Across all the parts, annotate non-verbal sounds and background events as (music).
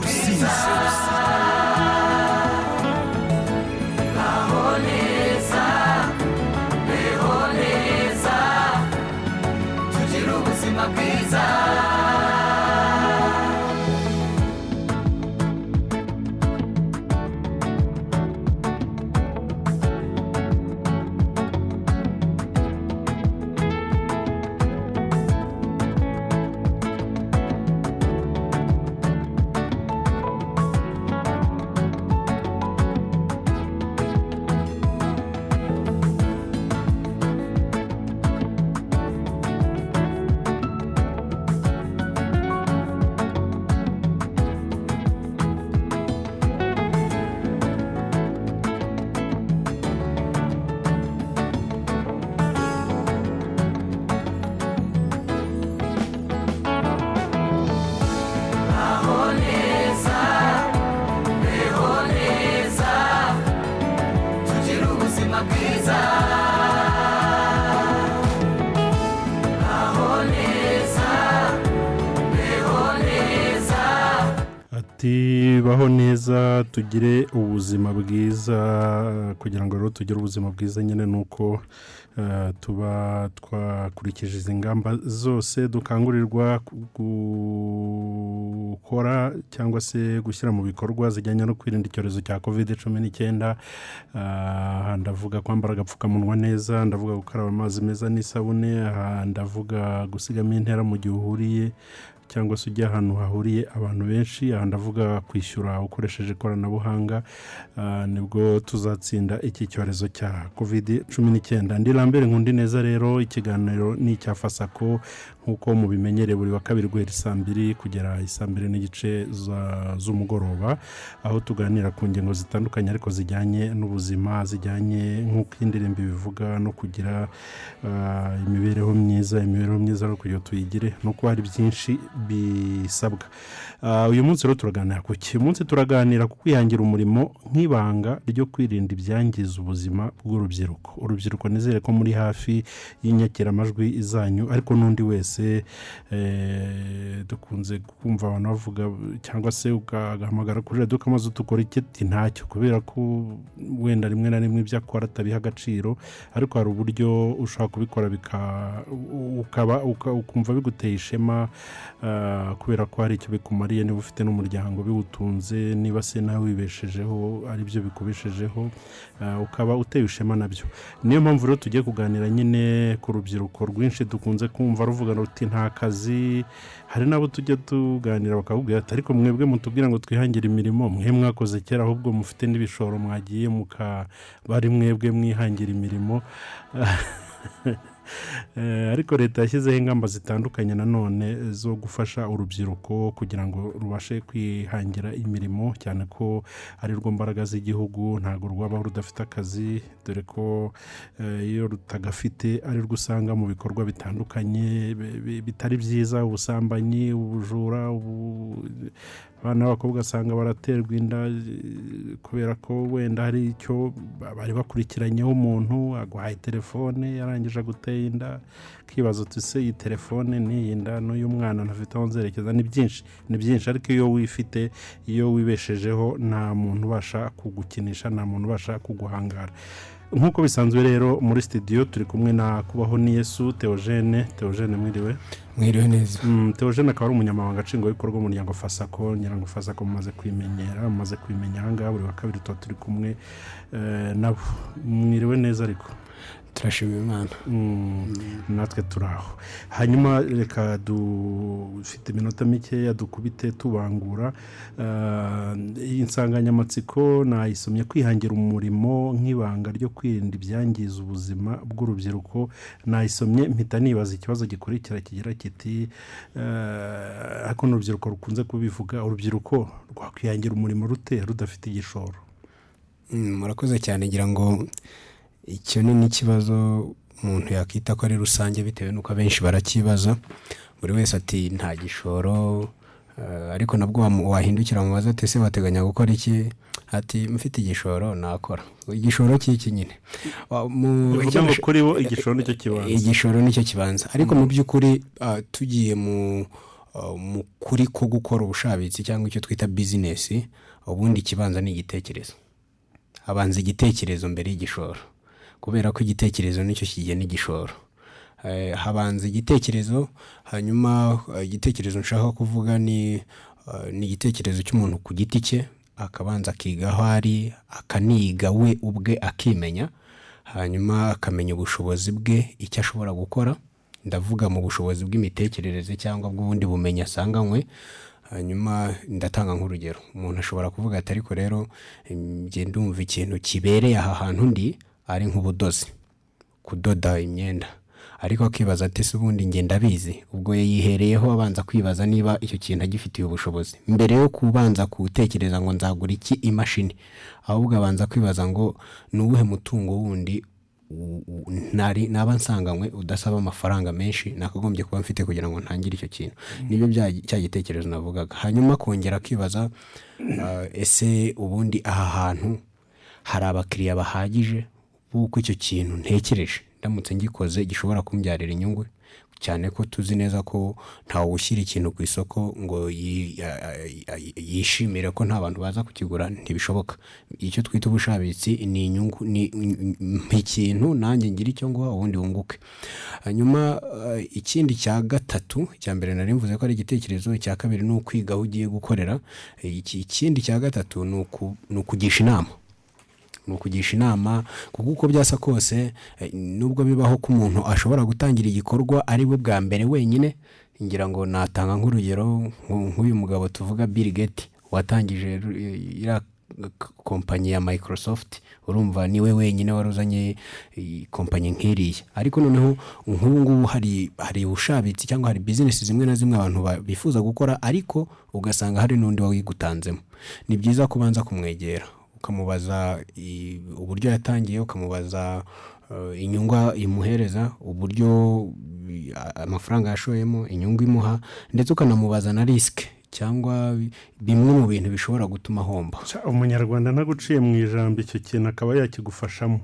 rusizi ati tugire ubuzima bwiza kugira ngo rero tugire ubuzima bwiza nyine ni uko eh, tuba twakurikije izi ngamba zose dukangurirwa gukora cyangwa se gushyira mu bikorwa zijyanye no kwirinda icyorezo cya kovide cumi n'icyenda. Aha ndavuga kwambara agapfukamunwa neza ndavuga gukaraba amazi meza n'isabune aha ndavuga gusigamo intera mu gihe uhuriye cyangwa se ujya ahantu hahuriye abantu benshi aha ndavuga kwishyura ukoresheje ikoranabuhanga ah, ni bwo tuzatsinda iki cyorezo cya kovide cumi n'icyenda. Ndirambere nkundi neza rero ikiganiro ni icya fasako nk'uko mubimenyereye buri wa kabiri guhera isaa mbiri kugera isaa mbiri n'igice z'umugoroba aho tuganira ku ngingo zitandukanye ariko zijyanye n'ubuzima zijyanye nk'uko iyi ndirimbo ibivuga no kugira ah, imibereho myiza imibereho myiza no kugira tuyigire no kuba hari byinshi بسبق uyu munsi rero turaganira ku ki? Munsi turaganira ku kwihangira umurimo nk'ibanga ryo kwirinda ibyangiza ubuzima bw'urubyiruko. Urubyiruko nizere ko muri hafi y'inyakiramajwi zanyu ariko n'undi wese eh, dukunze kumva abantu bavuga cyangwa se ugahamagara kuri radiyo ukamaze tukora iki? Ntacyo kubera ko wenda rimwe na rimwe ibyo akora atabiha agaciro ariko hari uburyo ushobora kubikora ukaba uka- ukumva biguteye ishema ah, kubera ko hari icyo bikumariye niba ufite n'umuryango biwutunze niba se nawe wibeshejeho ari byo bikubeshejeho ah, ukaba utewe ishema na byo. Niyo mpamvu rero tugiye kuganira nyine ku rubyiruko rwinshi dukunze kumva ruvuga ruti nta kazi hari n'abo tujya tuganira bakakubwira ati ariko mwebwe mutubwira ngo twihangire imirimo mwe mwakoze kera ahubwo mufite n'ibishoro mwagiye mukaba ari mwebwe mwihangira imirimo. Eh, (laughs) ariko leta yashyizeho ingamba zitandukanye nanone zo gufasha urubyiruko kugira ngo rubashe kwihangira imirimo cyane ko ari rwo mbaraga z'igihugu ntabwo rwaba rudafite akazi dore ko eh, iyo rutagafite ari rwo usanga mu bikorwa bitandukanye bi- bi- bitari byiza ubusambanyi ubujura ubu- abana b'abakobwa asanga baraterwa inda kubera ko wenda hari icyo bari bakurikiranyeho umuntu aguhaye telefone yarangije aguteye inda kibaza uti se iyi telefone n'iyi nda n'uyu mwana ntafite aho nzerekeza? Ni byinshi ni byinshi. Ariko iyo wifite iyo wibeshejeho nta muntu ubasha kugukinisha nta muntu ubasha kuguhangara. Nk'uko bisanzwe rero muri studio turi kumwe na kubaho ni yesu teogene teogene mwiriwe. Mwiriwe neza. Mm, Theogene akaba ari umunyamabanga nshingwabikorwa w'umuryango fasako ngira ngo fasako mumaze kwimenyera mumaze kwimenya ahangaha buri wa kabiri tuba turi kumwe eh, nabo mwiriwe neza ariko. Turashima imana Mm, natwe turi aho hanyuma reka dufite iminota mikeya dukubite tubangura. Ah, iyi nsanganyamatsiko nayisomye kwihangira umurimo nk'ibanga ryo kwirinda ibyangiza ubuzima bw'urubyiruko. Nayisomye mpita nibaza ikibazo gikurikira kigira kiti eh, ariko n'urubyiruko rukunze kubivuga urubyiruko rwakwihangira umurimo rute? Rudafite igishoro. Mm, murakoze cyane ngira ngo icyo ni n'ikibazo umuntu yakita ko ari rusange bitewe n'uko abenshi barakibaza buri wese ati nta gishoro. Eh, ariko nabwo wahindukira mubaza ati ese bateganya gukora iki? Ati mfite igishoro nakora. Igishoro cy'iki nyine? Mu- kuri bo igishoro ni cyo kibanza. igishoro ni cyo kibanza. Ariko mu by'ukuri ah, tugiye mu uh, mu kuri ko gukora ubushabitsi cyangwa icyo twita bizinesi ubundi ikibanza ni igitekerezo. Habanza igitekerezo mbere y'igishoro. Kubera ko igitekerezo ni cyo kigena igishoro. Eh, habanza igitekerezo hanyuma eh, igitekerezo nshaka kuvuga ni eh, ni igitekerezo cy'umuntu ku giti cye akabanza akiga aho ari akaniga we ubwe akimenya hanyuma akamenya ubushobozi bwe icyo ashobora gukora. Ndavuga mu bushobozi bw'imitekerereze cyangwa bw'ubundi bumenyi asanganywe hanyuma ndatanga nk'urugero. Umuntu ashobora kuvuga ati ariko rero njye ndumva ikintu kibereye aha hantu ndi ari nk'ubudozi kudoda imyenda. Ariko akibaza ati se ubundi njye ndabizi? Ubwo yihereyeho abanza kwibaza niba icyo kintu agifitiye ubushobozi. Mbere yo kubanza gutekereza ngo nzagura iki imashini ahubwo abanza kwibaza ngo ni uwuhe mutungo wundi nari naba nsanganywe udasaba amafaranga menshi nakagombye kuba mfite kugira ngo ntangire icyo kintu? Nibyo bya- cya gitekerezo navugaga. Hanyuma akongera akibaza ah, ese ubundi aha hantu hari abakiriya bahagije? B'uko icyo kintu ntekereje. Ndamutse ngikoze gishobora kumbyarira inyungu cyane ko tuzi neza ko ntawe ushyira ikintu ku isoko ngo yishimire ko nta bantu baza kukigura ntibishoboka. Icyo twita ubushabitsi ni inyungu ni ikintu nanjye ngira icyo nguha ubundi wunguke. Hanyuma eh, ikindi cya gatatu cya mbere nari mvuze ko ari igitekerezo icya kabiri ni ukwiga aho ugiye gukorera. Iki- ikindi cya gatatu ni ukugisha inama. Ni ukugisha inama kuko uko byasa kose eh, nubwo bibaho ko umuntu ashobora gutangira igikorwa ari we bwa mbere wenyine ngira ngo natanga nk'urugero nku- nk'uyu mugabo tuvuga Bill Gates watangije iriya kompanyi ya Microsoft urumva ni we wenyine wari uzanye kompanyi nk'iriya. Ariko noneho nk'ubu ngubu hari ubushabitsi cyangwa hari bizinesi zimwe na zimwe abantu ba- bifuza gukora ariko ugasanga hari n'undi wayigutanzemo ni byiza kubanza kumwegera. Ukamubaza uburyo yatangiye ukamubaza eh, inyungu imuhereza uburyo amafaranga yashoyemo inyungu imuha ndetse ukanamubaza na risike cyangwa bimwe mu bintu bishobora gutuma ahomba umunyarwanda naguciye mu ijambo icyo kintu akaba yakigufashamo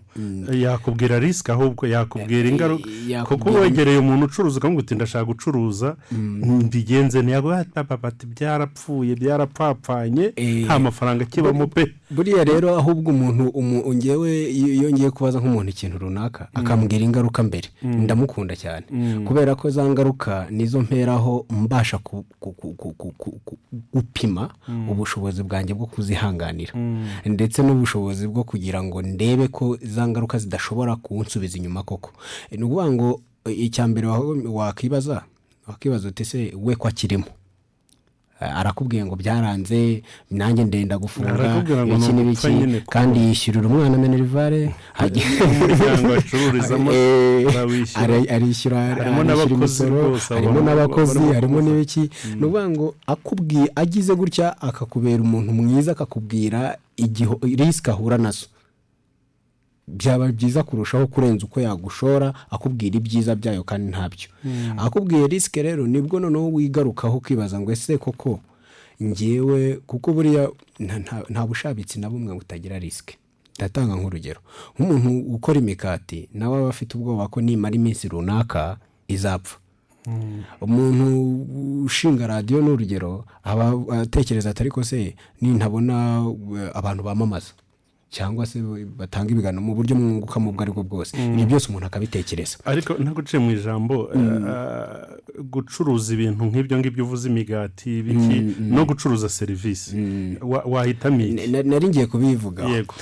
yakubwira risike ahubwo yakubwira ingaruka kuko wegereye umuntu ucuruza ukamubwira uti ndashaka gucuruza mbigenze ntiyaguha ati byarapfuye byarapfapfanye Eh. nta mafaranga akibamo pe buriya rero ahubwo umuntu umu- ngewe iyo ngiye kubaza nk'umuntu ikintu runaka akambwira ingaruka mbere. Ndamukunda cyane. Kubera ko za ngaruka nizo mperaho mbasha gupima ubushobozi bwanjye bwo kuzihanganira. Ndetse n'ubushobozi bwo kugira ngo ndebe ko za ngaruka zidashobora kunsubiza inyuma koko. Ni ukuvuga ngo icya mbere wa- wakibaza wakibaza uti se we ko akirimo arakubwiye ngo byaranze nanjye ndenda gufunga iki? ni n'ibiki kandi yishyurira umwana minerivare (laughs) umuryango acururizamo Eh, arishyura imisoro harimo n'abakozi harimo n'ibiki. Ni ukuvuga ngo akubwiye agize gutya akakubera umuntu mwiza akakubwira risike ahura na zo. Byaba byiza kurushaho kurenza uko yagushora akubwira ibyiza byayo kandi ntabyo. Akubwiye risike rero ni bwo noneho wigarukaho ukibaza ngo ese koko ngewe kuko buriya nta- bushabitsi na bumwe butagira risike? Ndatanga nk'urugero. Nk'umuntu ukora imikati nawe aba afite ubwoba ko nimara iminsi runaka izapfa. Umuntu ushinga radiyo ni urugero aba atekereza ati ariko se nintabona eh, abantu bamamaza? Cyangwa se batanga ibiganiro mu buryo mwungukamo ubwo ari bwo bwose. Ibyo byose umuntu akabitekereza ariko ntaguciye mu ijambo eh, gucuruza ibintu nk'ibyo ngibyo uvuze imigati ibiki no gucuruza serivisi. Wa- wahitamo nari ngiye.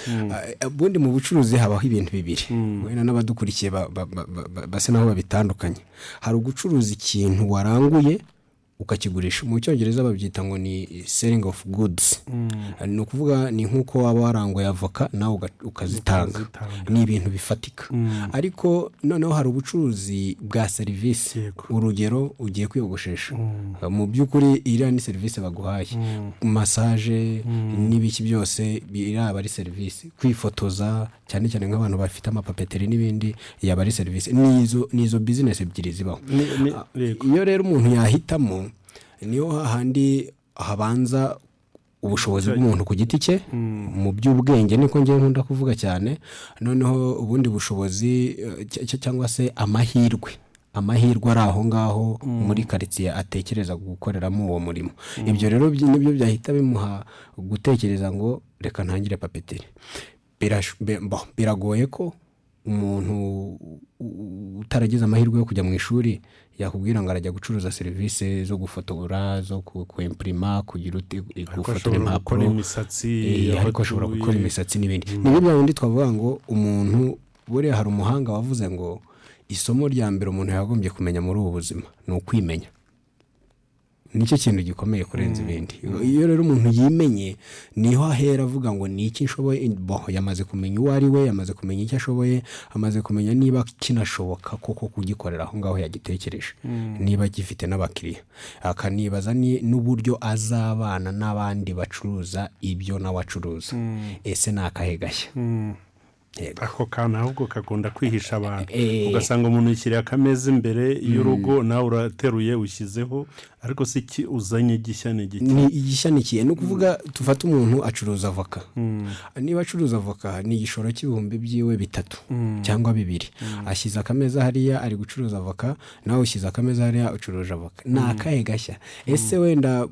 Mm. Ah, ubundi mu bucuruzi habaho ibintu bibiri. Wenda n'abadukurikiye ba- ba- ba- ba- basa naho babitandukanye. Hari ugucuruza ikintu waranguye ukakigurisha. Mu cyongereza babyita ngo ni selling of goods. Ni ukuvuga ni nk'uko waba waranguye avoka nawe ukazitanga. Ni ibintu bifatika. Ariko noneho hari ubucuruzi bwa serivisi urugero ugiye kwiyogoshesha. Mu by'ukuri iriya ni serivisi baguhaye. Masaje n'ibiki byose biraba ari serivisi kwifotoza cyane cyane nk'abantu bafite amapapeteri n'ibindi yaba ari serivisi ni izo ni izo bizinesi ebyiri zibaho. Yego. iyo rero umuntu yahitamo niyo hahandi habanza ubushobozi bw'umuntu ku giti cye? Mu by'ubwenge niko ngewe nkunda kuvuga cyane. Noneho ubundi bushobozi cy- cy- cyangwa se amahirwe. Amahirwe ari aho ngaho muri karitsiye atekereza gukoreramo uwo murimo. Ibyo rero ni byo byahita bimuha gutekereza ngo reka ntangire papeteri. Biragoye ko umuntu u- u- utaragize amahirwe yo kujya mu ishuri yakubwira ngo arajya gucuruza serivisi zo gufotora zo kwempurima kugira gufotora impapuro. Eh, ariko ashobora gukora imisatsi n'ibindi. Niyo bya bindi twavuga ngo umuntu buriya hari umuhanga wavuze ngo isomo rya mbere umuntu yagombye kumenya muri ubu buzima ni ukwimenya. Ni cyo kintu gikomeye kurenza ibindi. Iyo rero umuntu yimenye ni ho ahera avuga ngo ni iki nshoboye? Bo yamaze kumenya uwo ari we yamaze kumenya icyo ashoboye amaze kumenya niba kinashoboka koko kugikorera aho ngaho yagitekereje. Niba gifite n'abakiriya. Akanibaza ni- n'uburyo azabana n'abandi bacuruza ibyo nawe acuruza. Ese ni akahe gashya. Ako kantu ahubwo kakunda kwihisha abantu. Eh. ugasanga umuntu yishyiriye akameza imbere y'urugo nawe urateruye ushyizeho. Ariko si iki uzanye gishya ni igiki ni ukuvuga tufate umuntu acuruza avoka. Niba acuruza avoka ni igishoro cy'ibihumbi byiwe bitatu cyangwa bibiri. Ashyize akameza hariya ari gucuruza avoka nawe ushyize akameza hariya ucuruje avoka. Ni akahe gashya? Ese wenda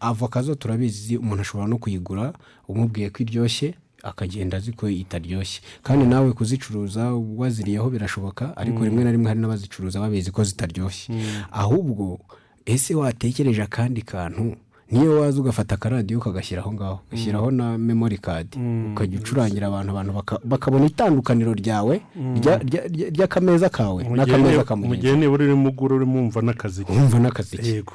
avoka zo turabizi umuntu ashobora no kuyigura umubwiye ko iryoshye akagenda azi ko itaryoshye. Kandi nawe kuzicuruza waziriyeho birashoboka ariko rimwe na rimwe hari n'abazicuruza babizi ko zitaryoshye. Ahubwo ese watekereje akandi kantu niyo waza ugafata akaradiyo ukagashyira aho ngaho. Ugashyiraho na memori kadi ukajya ucurangira abantu abantu baka- bakabona itandukaniro ryawe rya- rya- rya- ry'akameza kawe n'akameza ni- ka mu gihe nibura urimo ugura urimo wumva n'akazi. Ke. wumva n'akazi ke Yego.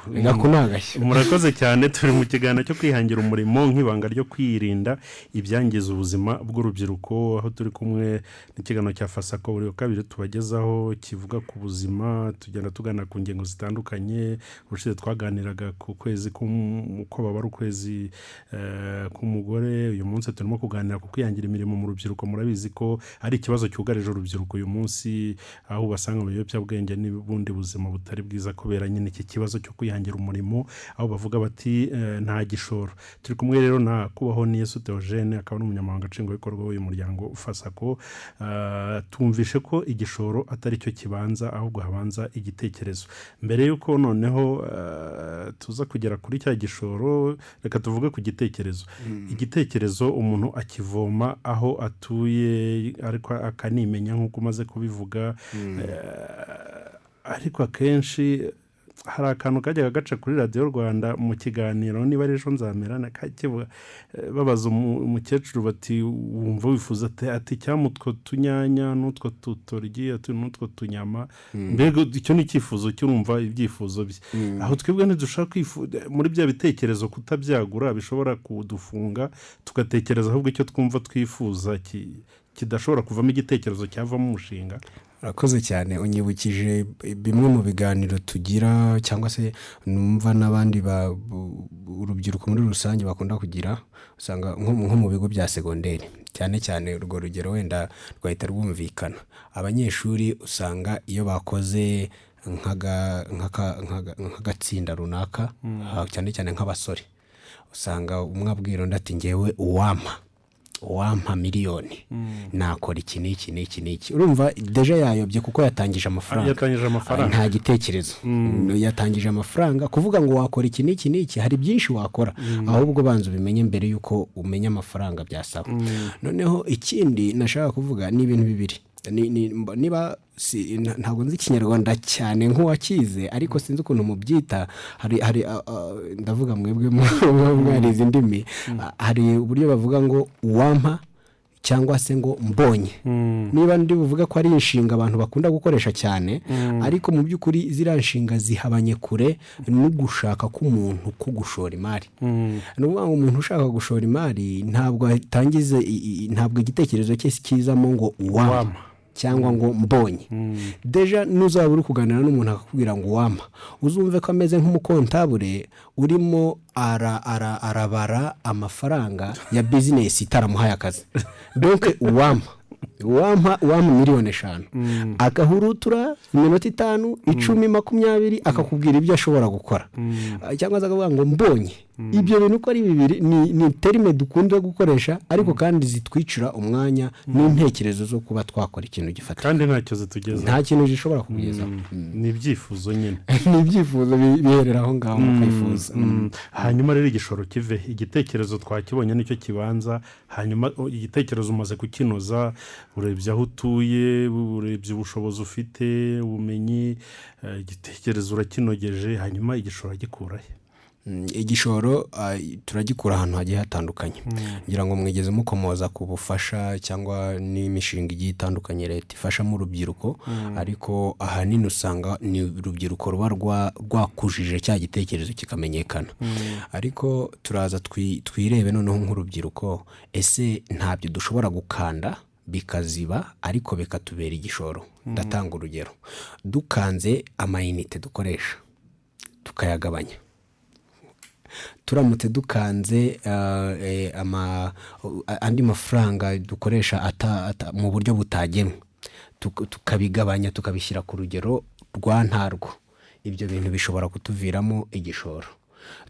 murakoze cyane turi mu kiganiro cyo kwihangira umurimo nk'ibanga ryo kwirinda ibyangiza ubuzima bw'urubyiruko. Aho turi kumwe n'ikiganiro cya fasako buri wa kabiri tubagezaho kivuga ku buzima tugenda tugana ku ngingo zitandukanye. Ubushize twaganiraga ku kwezi k'um- uko babara ukwezi eh, k'umugore uyu munsi turimo kuganira ku kwihangira imirimo mu rubyiruko murabizi ko ari ikibazo cyugarije urubyiruko uyu munsi aho ubasanga mu biyobyabwenge n'ubundi buzima butari bwiza kubera nyine iki kibazo cyo kwihangira umurimo aho bavuga bati eh, nta gishoro. Turi kumwe rero na kubaho ni yesu theogene akaba n'umunyamabanga nshingwabikorwa w'uyu muryango fasako Eh, tumvishe ko igishoro atari cyo kibanza ahubwo habanza igitekerezo. Mbere y'uko noneho eh, tuza kugera kuri cya gishoro reka tuvuge ku gitekerezo. Igitekerezo umuntu akivoma aho atuye ariko akanimenya nk'uko umaze kubivuga Eh, ariko akenshi hari akantu kajyaga gaca kuri radiyo rwanda mu kiganiro niba ejo nzamerana kakivuga eh, babaza umu- umukecuru bati wumva wifuza ati cyangwa utwo tunyanya n'utwo tutoryi n'utwo tunyama. Mbega icyo ni icyifuzo cy'urumva ibyifuzo bye. Aho twebwe ntidushaka muri bya bitekerezo kutabyagura bishobora kudufunga tugatekereza ahubwo icyo twumva twifuza ki- kidashobora kuvamo igitekerezo cyavamo umushinga. Urakoze cyane unyibukije bimwe mu biganiro tugira cyangwa se numva n'abandi urubyiruko muri rusange bakunda kugira usanga nko mu- bigo bya segonderi. Cyane cyane urwo rugero wenda rwahita rwumvikana. Abanyeshuri usanga iyo bakoze nk'agatsinda runaka ah, cyane cyane nk'abasore usanga umwe abwira undi ati ngewe uwampa uwampa miliyoni. Nakora iki n'iki n'iki n'iki. Urumva deja yayobye kuko yatangije amafaranga. Yatangije amafaranga. Nta gitekerezo. Yatangije amafaranga. Kuvuga ngo wakora iki n'iki n'iki hari byinshi wakora. Ahubwo banza ubimenye mbere y'uko umenya amafaranga byasaba. Noneho ikindi nashaka kuvuga ni ibintu bibiri. Niba ntabwo nzi ikinyarwanda cyane nk'uwakize ariko sinzi ukuntu mubyita. Hari hari ndavuga mwebwe (laughs) mwarize indimi Ah, hari uburyo bavuga ngo uwampa cyangwa se ngo mbonye. Niba ndi buvuge ko ari inshinga abantu bakunda gukoresha cyane ariko mu by'ukuri ziriya nshinga zihabanye kure no gushaka k'umuntu ko gushora imari. Ni ukuvuga ngo umuntu ushaka gushora imari ntabwo i- ntabwo igitekerezo cye kizamo ngo Uwampa. Cyangwa ngo mbonye. Deja n'uzaba uri kuganira n'umuntu akakubwira ngo wampa. Uzumve ko ameze nk'umukontabure urimo ara- ara- arabara amafaranga ya bizinesi itaramuhaye akazi. Donke uwampa wampa wampa miliyoni eshanu. Agahurutura iminota itanu icumi makumyabiri akakubwira ibyo ashobora gukora. Ah, cyangwa se akavuga ngo mbonye. Ibyo bintu uko ari bibiri ni terime dukunze gukoresha ariko kandi zitwicira umwanya n'intekerezo zo kuba twakora ikintu gifatika kandi ntacyo zitugezaho nta kintu gishobora kukugezaho ni ibyifuzo nyine. (laughs) Ni ibyifuzo bi- biherera aho ngaho mu kwifuza. Mm. hanyuma rero igishoro kive. Igitekerezo twakibonye ni cyo kibanza. Hanyuma igitekerezo umaze kukinoza urebye aho utuye urebye ubushobozi ufite ubumenyi eh, igitekerezo urakinogeje hanyuma igishoro gikurahe Mm, igishoro ah, turagikura ahantu hagiye hatandukanye. Ngira ngo mwigeze mukomoza ku bufasha cyangwa n'imishinga igiye itandukanye leta ifashamo urubyiruko ariko ahanini usanga ni urubyiruko ruba rwa- rwakujije cya gitekerezo kikamenyekana. Ariko turaza twi- twirebe noneho nk'urubyiruko ese ntabyo dushobora gukanda bikaziba ariko bikatubera igishoro. Ndatanga urugero. Dukanze amayinite dukoresha. Tukayagabanya. Turamutse dukanze eh, ama- andi mafaranga dukoresha mu buryo butagenwe. Tuk- tukabigabanya tukabishyira ku rugero rwa ntarwo. Ibyo bintu bishobora kutuviramo igishoro.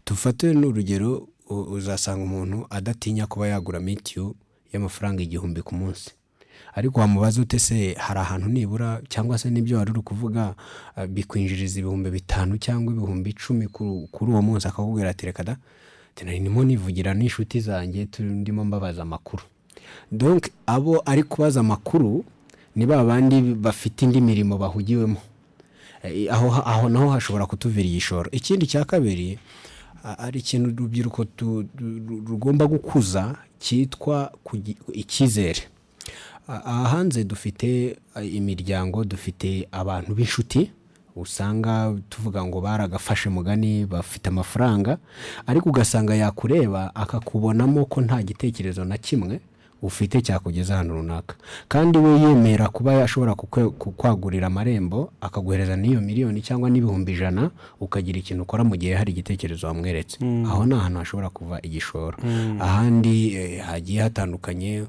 Dufate n'urugero uzasanga umuntu adatinya kuba yagura mitiyu y'amafaranga igihumbi ku munsi. Ariko wamubaza ute se hari ahantu nibura cyangwa se n'ibyo wari uri kuvuga ah, bikwinjiriza ibihumbi bitanu cyangwa ibihumbi icumi ku- kuri uwo munsi? Akakubwira ati reka da ndimo nivugira n'inshuti zanjye ndimo mbabaza amakuru. Donc abo ari kubaza amakuru ni ba bandi bafite indi mirimo bahugiwemo. Eh, aho aho naho hashobora kutuvira igishoro ikindi cya kabiri ari ikintu urubyiruko rugomba gukuza cyitwa icyizere. Aha hanze dufite eh, imiryango dufite abantu b'inshuti usanga tuvuga ngo baragafashe mugani bafite amafaranga ariko ugasanga yakureba akakubonamo ko nta gitekerezo na kimwe ufite cyakugeza ahantu runaka. Kandi we yemera kuba yashobora kukwagurira amarembo akaguhereza n'iyo miliyoni cyangwa n'ibihumbi ijana ukagira ikintu ukora mu gihe hari igitekerezo wamweretse. Aho ni ahantu hashobora kuva igishoro. Ahandi eh, hagiye hatandukanye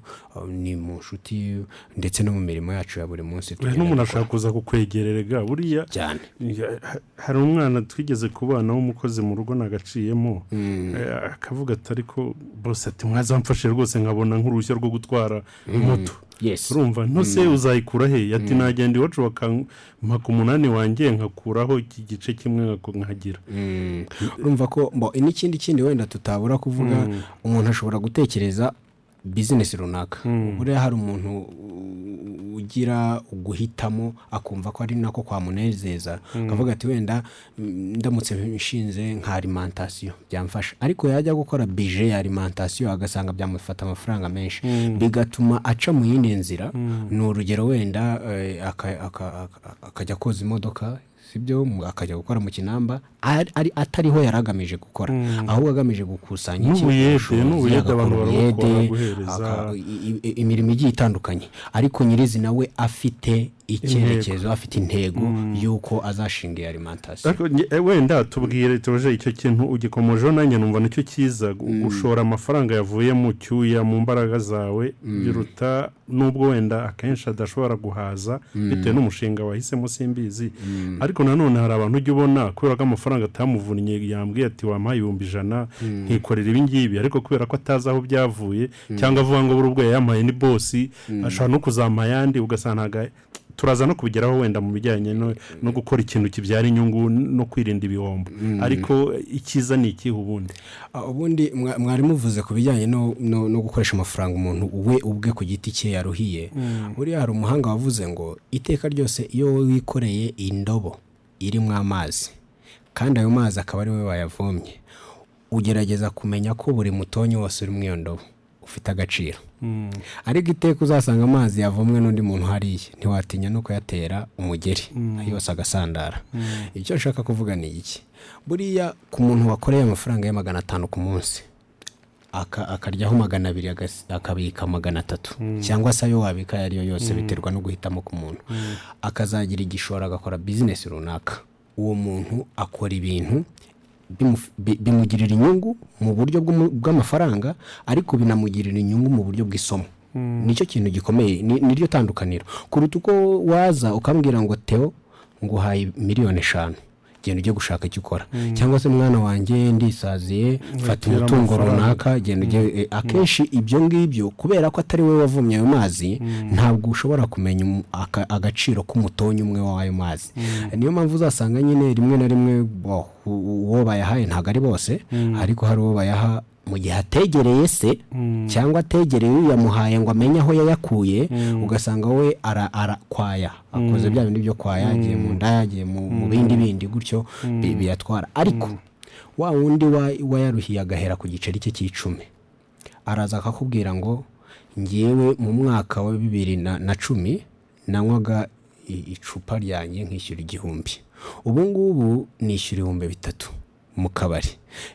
ni mu nshuti ndetse no mu mirimo yacu ya buri munsi n'umuntu ashaka kuza kukwegererega buriya cyane. Ya- ha- hari umwana twigeze kubana w'umukozi mu rugo nagaciyemo Eh, akavuga ati ariko bose ati mwazamfashe rwose nkabona nk'uruhushya rwo gutwara moto. Yes. Urumva ntose uzayikura he? Ati nagenda iwacu bakampa ku munani wanjye nkakuraho iki gice kimwe nkagira. Mm. urumva ko n'ikindi kindi wenda tutabura kuvuga umuntu ashobora gutekereza bizinesi runaka. Buriya hari umuntu ugira uguhitamo akumva ko ari nako kwamunezeza. Akavuga ati wenda ndamutse nshinze nka alimantasiyo byamfasha. Ariko yajya gukora bije ya alimantasiyo agasanga byamufata amafaranga menshi. Bigatuma aca mu yindi nzira. Ni urugero wenda eh, aka- aka- aka- akajya koza imodoka sibyo akajya gukora mu kinamba atariho yari agamije gukora ahubwo agamije gukusanya imirimo igiye itandukanye. Ariko nyirizina we afite icyerekezo afite intego y'uko azashinga iyi alimantasiyo eh, wenda tubwire tuje icyo kintu ugikomojeho nanjye numva ni cyo cyiza. Gu- gushora amafaranga yavuye mu cyuya mu mbaraga zawe biruta n'ubwo wenda akenshi adashobora guhaza bitewe n'umushinga wahisemo simbizi. Ariko nanone hari abantu ujya ubona kubera ko amafaranga atamuvunnye yambwiye ati wampaye ibihumbi ijana nkikorera ibi ngibi. Ariko kubera ko atazi aho byavuye cyangwa avuga ngo buri ubwo yayampaye ni bosi ashobora no kuzampa ayandi ugasanga turaza no kubigeraho wenda mu bijyanye no, gukora ikintu kibyara inyungu no kwirinda ibihombo. Ariko icyiza ni ikihe ubundi? Ah, ubundi mwa- mwari muvuze ku bijyanye no, gukoresha amafaranga umuntu we ubwe ku giti cye yaruhiye. Buriya hari umuhanga wavuze ngo iteka ryose iyo wowe wikoreye indobo irimo amazi. Kandi ayo mazi akaba ari wowe wayavomye. Ugerageza kumenya ko buri mutonyi wose uri muri iyo ndobo ufite agaciro. Ariko iteka uzasanga amazi yavomwe n'undi muntu hariya ntiwatinya no kuyatera umugeri. Yose agasandara. Icyo nshaka kuvuga ni iki? Buriya ku muntu wakoreye amafaranga ya magana atanu ku munsi aka- akaryaho magana abiri akabika magana atatu. Cyangwa se ayo wabika ayo ari yo yose biterwa no guhitamo ku muntu. Akazagira igishoro agakora bizinesi runaka. Uwo muntu akora ibintu bimugirira inyungu mu buryo bw'amafaranga ariko binamugirira inyungu mu buryo bw'isomo. Nicyo kintu gikomeye ni- niryo tandukaniro. Kuruta uko waza ukambwira ngo teo nguhaye miliyoni eshanu. Genda ujye gushaka icyo ukora. Cyangwa se mwana wanjye ndisaziye fata umutungo runaka genda ujye e, akenshi ibyo ngibyo kubera ko atari wowe wavomye ayo mazi ntabwo ushobora kumenya agaciro k'umutonyi umwe w'ayo mazi. Niyo mpamvu uzasanga nyine rimwe na rimwe uwo bayahaye ntabwo ari bose ariko hari uwo bayaha mu gihe ategereye se cyangwa ategereye uyamuhaye ngo amenye aho yayakuye ugasanga we ara- arakwaya akoze bya bindi byo kwaya agiye mu ndaya agiye mu bindi bindi gutyo bi- biyatwara. Ariko wa wundi wa- wayaruhiye agahera ku giceri cye cy'icumi. Araza akakubwira ngo ngewe mu mwaka wa bibiri na cumi nanywaga icupa ryanjye nkishyura igihumbi. Ubu ngubu nishyura ibihumbi bitatu. Mu kabari.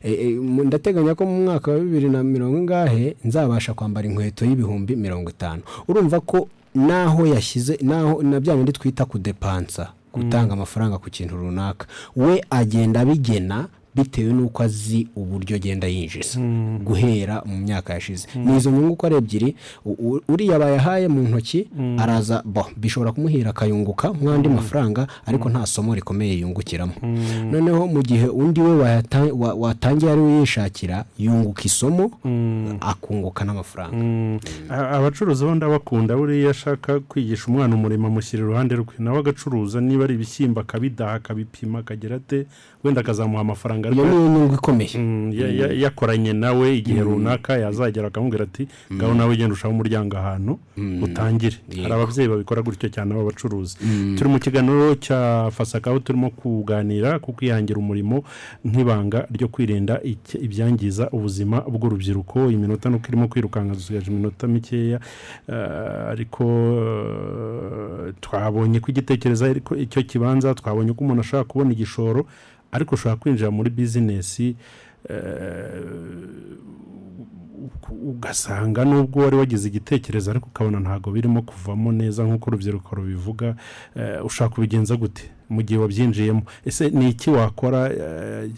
E, e, ndateganya ko mu mwaka wa bibiri na mirongo ingahe nzabasha kwambara inkweto y'ibihumbi mirongo itanu. Urumva ko naho yashyize naho na bya bindi twita kudepansa gutanga amafaranga ku kintu runaka. We agenda abigena bitewe n'uko azi uburyo agenda yinjiza. Guhera mu myaka yashize. Ni izo nyungu uko ari ebyiri. Uriya bayahaye mu ntoki araza bo bishobora kumuhira akayunguka nk'andi mafaranga ariko nta somo rikomeye yungukiramo. Noneho mu gihe undi we watangiye ari we yishakira yunguka isomo akunguka n'amafaranga. Mm. Abacuruzi bo ndabakunda. Buriya ashaka kwigisha umwana umurimo amushyira iruhande rwe. Nawe agacuruza. Niba ari ibishyimbo akabidaha akabipima akagira ate? Wenda akazamuha amafaranga iyo ariko niyo nyungu ikomeye. Mm, ya- yakoranye nawe igihe runaka yazagera akamubwira ati ngaho nawe ugenda ushaho umuryango ahantu utangire. Hari ababyeyi babikora gutyo cyane aba bacuruzi. Turi mu kiganiro cya fasaka aho turimo kuganira ku kwihangira umurimo nk'ibanga ryo kwirinda ibyangiza ubuzima bw'urubyiruko. Iminota nuko irimo kwirukanka dusigaje iminota mikeya. Eh, ariko eh, twabonye ko igitekerezo icyo kibanza twabonye ko umuntu ashobora kubona igishoro. Ariko ushobora kwinjira muri bizinesi eh, ugasanga nubwo wari wagize igitekerezo ariko ukabona ntabwo birimo kuvamo neza nk'uko urubyiruko rubivuga eh, ushaka kubigenza gute mu gihe wabyinjiyemo? Ese ni iki wakora eh,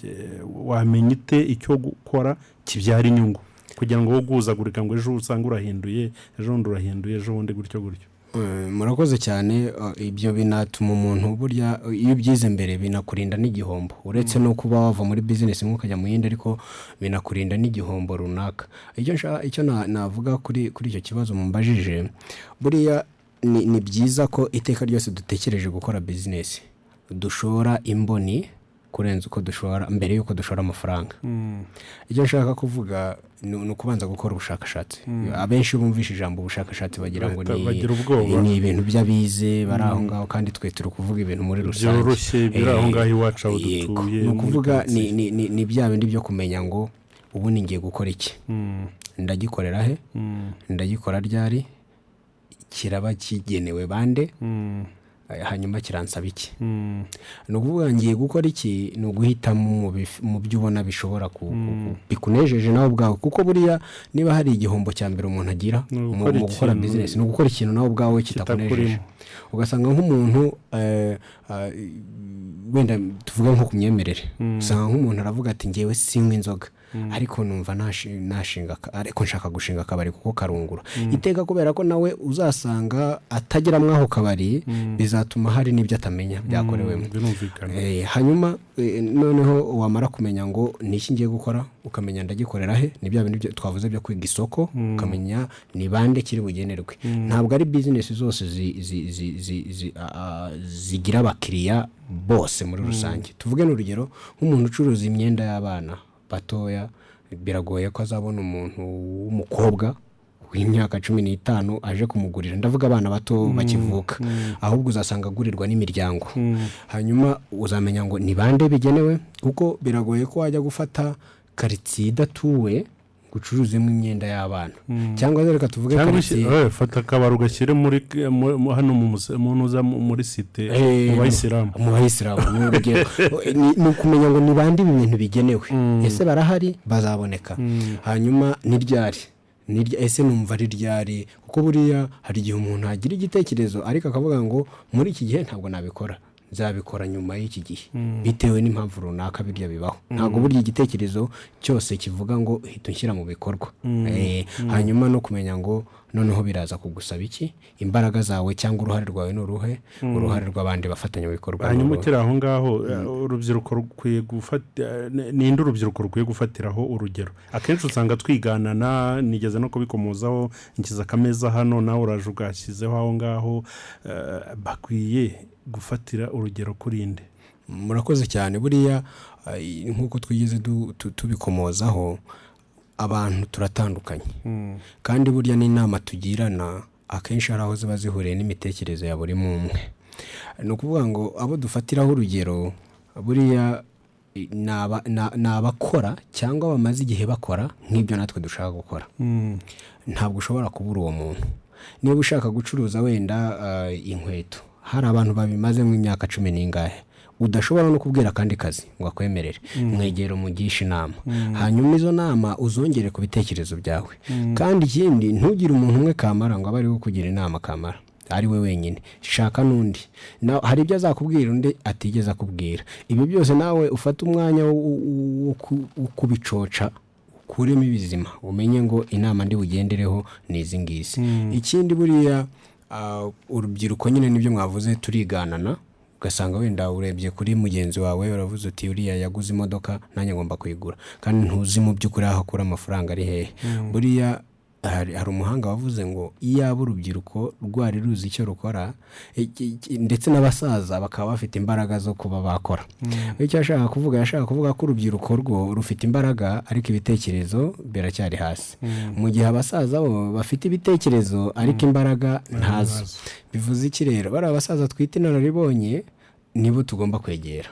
wamenya ute icyo gukora kibyara inyungu? Kugira ngo wo guhuzagurika ngo ejo usange urahinduye ejo bundi urahinduye ejo bundi gutyo gutyo. Eh, murakoze cyane eh, ibyo binatuma umuntu burya eh, iyo ubyize mbere binakurinda n'igihombo. Uretse no kuba wava muri bizinesi imwe ukajya mu yindi ariko binakurinda n'igihombo runaka. Icyo navuga kuri kuri icyo kibazo mumbajije buriya ni byiza ko iteka ryose dutekereje gukora bizinesi dushora imboni kurenza uko dushora mbere y'uko dushora amafaranga. Icyo nshaka kuvuga ni ukubanza gukora ubushakashatsi. Abenshi bumvishe ijambo ubushakashatsi bagira ngo ni ibintu by'abize bari aho ngaho kandi twe turi kuvuga ibintu muri rusange. Byoroshye biri aho Eh, ngaho iwacu aho yego. dutuye ni ukuvuga ni- bya bindi byo kumenya ngo ubu ni ngiye gukora iki? Ndagikorera he? Ndagikora ryari? Kiraba kigenewe bande? Eh, hanyuma kiransaba iki? Mm, ni ukuvuga ngiye gukora iki? Ni uguhitamo mu byo ubona bishobora ku- bikunejeje nawe ubwawe. Kuko buriya niba hari igihombo cya mbere umuntu agira mu gukora bizinesi ni ugukora ikintu nawe ubwawe kitakunejeje. Ugasanga nk'umuntu eh, ah, wenda tuvuge nko ku myemerere. Usanga nk'umuntu aravuga ati ngewe sinywa inzoga. Ariko numva nashi- nashinga ariko nshaka gushinga akabari kuko karungura. Iteka kubera ko nawe uzasanga atagira mw'ako kabari bizatuma hari n'ibyo atamenya byakorewemo. Eh, hanyuma eh, noneho wamara kumenya ngo ni iki ngiye gukora ukamenya ndagikorera he ni bya byo- twavuze byo kwiga isoko ukamenya ni bande kiri bugenerwe. Ntabwo ari bizinesi zose zigira abakiriya bose muri rusange. Tuvuge n'urugero nk'umuntu ucuruza imyenda y'abana batoya biragoye ko azabona umuntu w'umukobwa w'imyaka cumi n'itanu aje kumugurira. Ndavuga abana bato bakivuka ahubwo uzasanga agurirwa n'imiryango. Hanyuma uzamenya ngo ni bande bigenewe? Kuko biragoye ko wajya gufata karitsiye idatuwe ucuruzemo imyenda y'abana. Cyangwa se reka tuvuge cyangwa karitsiye eh, fata akabari ugashyire muri mu- mu- hano mu muse- mu ntuza mu- muri site Eh, mu bayisilamu. mu bayisilamu (laughs) ni urugero Ni- ukumenya ngo ni bande ibi bintu bigenewe? Ese barahari? Bazaboneka. Hanyuma ni ryari? Ese numva ari ryari? Kuko buriya hari igihe umuntu agira igitekerezo ariko akavuga ngo muri iki gihe ntabwo nabikora. Nzabikora nyuma y'iki gihe. Bitewe n'impamvu runaka birya bibaho. Ntabwo burya igitekerezo cyose kivuga ngo hita unshyira mu bikorwa. Eh, hanyuma no kumenya ngo noneho biraza kugusaba iki? Imbaraga zawe cyangwa uruhare rwawe ni uruhe? Uruhare rw'abandi bafatanyabikorwa hanyuma ukiri aho ngaho uh, urubyiruko rukwiye gufata ninde urubyiruko rukwiye gufatiraho urugero? Akenshi usanga twiganana nigeze no kubikomozaho nshyize akameza hano nawe uraje ugashyizeho aho ngaho uh, bakwiye gufatira urugero kuri nde? Murakoze cyane. Buriya eh, nk'uko twigeze tubikomozaho abantu turatandukanye. Kandi burya n'inama tugirana akenshi hari aho ziba zihuriye n'imitekerereze ya buri umwe ni ukuvuga ngo abo dufatiraho urugero buriya ni abakora cyangwa bamaze igihe bakora nk'ibyo natwe dushaka gukora. Ntabwo ushobora kubura uwo muntu. Niba ushaka gucuruza wenda eh, inkweto hari abantu babimazemo imyaka cumi n'ingahe. Udashobora no kubwira akandi kazi ngo akwemerere. Mwegera umugisha inama. Hanyuma izo nama uzongere ku bitekerezo byawe. Kandi ikindi ntugire umuntu umwe kamara ngo abe ari we kugira inama kamara. Ari we wenyine. Shaka n'undi. Na- hari ibyo azakubwira undi atigeze akubwira. Ibi byose nawe ufate umwanya wo kubicoca ukuremo ibizima. Umenye ngo inama ndi bugendereho ni izi ngizi ikindi buriya ah, urubyiruko nyine ni byo mwavuze turiganana ugasanga wenda urebye kuri mugenzi wawe uravuze uti uriya yaguze imodoka nanjye ngomba kuyigura. Kandi ntuzi mu by'ukuri aho akura amafaranga ari hehe. Buriya hari, umuhanga wavuze ngo iyaba urubyiruko rwari ruzi icyo rukora ndetse n'abasaza bakaba bafite imbaraga zo kuba bakora. Icyo yashaka kuvuga yashaka kuvuga ko urubyiruko rwo rufite imbaraga ariko ibitekerezo biracyari hasi. Mu gihe abasaza bo bafite ibitekerezo ariko imbaraga ntazo. bivuze iki rero? Bariya basaza twita inararibonye nibo tugomba kwegera.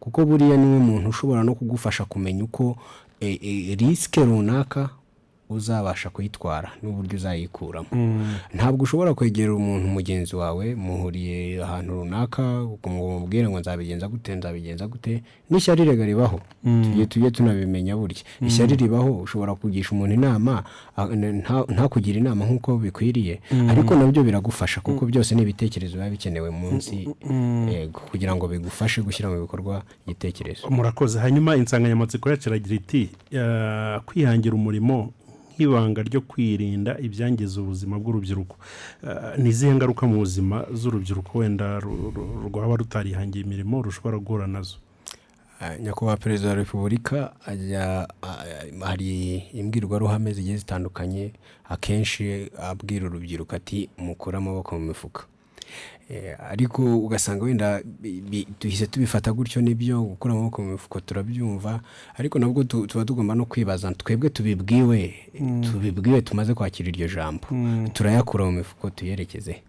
Kuko buriya ni we muntu ushobora no kugufasha kumenya uko e, e, risike runaka uzabasha kuyitwara n'uburyo uzayikuramo. Ntabwo ushobora kwegera umuntu mugenzi wawe muhuriye ahantu runaka ngo mubwire ngo nzabigenza gute nzabigenza gute n'ishyari rega ribaho. Tujye tujye tunabimenya burya. Ishyari ribaho ushobora kugisha umuntu inama a- nta- ntakugire inama nk'uko bikwiriye. Ariko na byo biragufasha kuko byose ni ibitekerezo biba bikenewe munsi yego kugira ngo bigufashe gushyira mu bikorwa igitekerezo. Murakoze. Hanyuma insanganyamatsiko yacu iragira iti kwihangira umurimo nk'ibanga ryo kwirinda ibyangiza ubuzima bw'urubyiruko. Eh, ni izihe ngaruka mu buzima z'urubyiruko wenda rwaba rutarihangiye imirimo rushobora guhura na zo? Ah, nyakubahwa perezida wa repubulika ah, hari imbwirwaruhame zigiye zitandukanye akenshi abwira urubyiruko ati mukure amaboko mu mifuka. Eh, ariko ugasanga wenda bi- bi- duhise tubifata gutyo ni byo gukura amaboko mu mifuko turabyumva ariko nabwo tu- tuba tugomba no kwibaza twebwe tubibwiwe tubibwiwe tumaze kwakira iryo jambo. Turayakura mu mifuko tuyerekeze.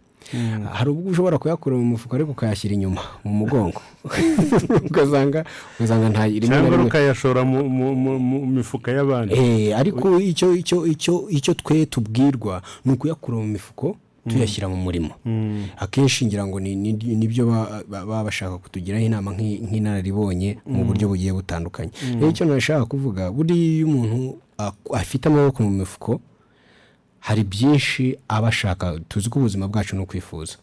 Hari ubwo ushobora kuyakura mu mufuka ariko ukayashyira inyuma mu mugongo. (laughs) Ugasanga ugasanga nta rimwe na cyangwa rimwe rukayashora mu- mu mu- mu mifuka y'abandi. Eh, ariko icyo icyo icyo icyo twe tubwirwa ni ukuyakura mu mifuko tuyashyira mu murimo. Akenshi ngira ngo ni- ni- ni byo ba- ba- baba bashaka kutugiraho inama nk'i- nk'inararibonye mu buryo bugiye butandukanye. Rero icyo nashaka kuvuga buriya iyo umuntu afite amaboko mu mifuko hari byinshi aba ashaka tuzi ko ubuzima bwacu ni ukwifuza.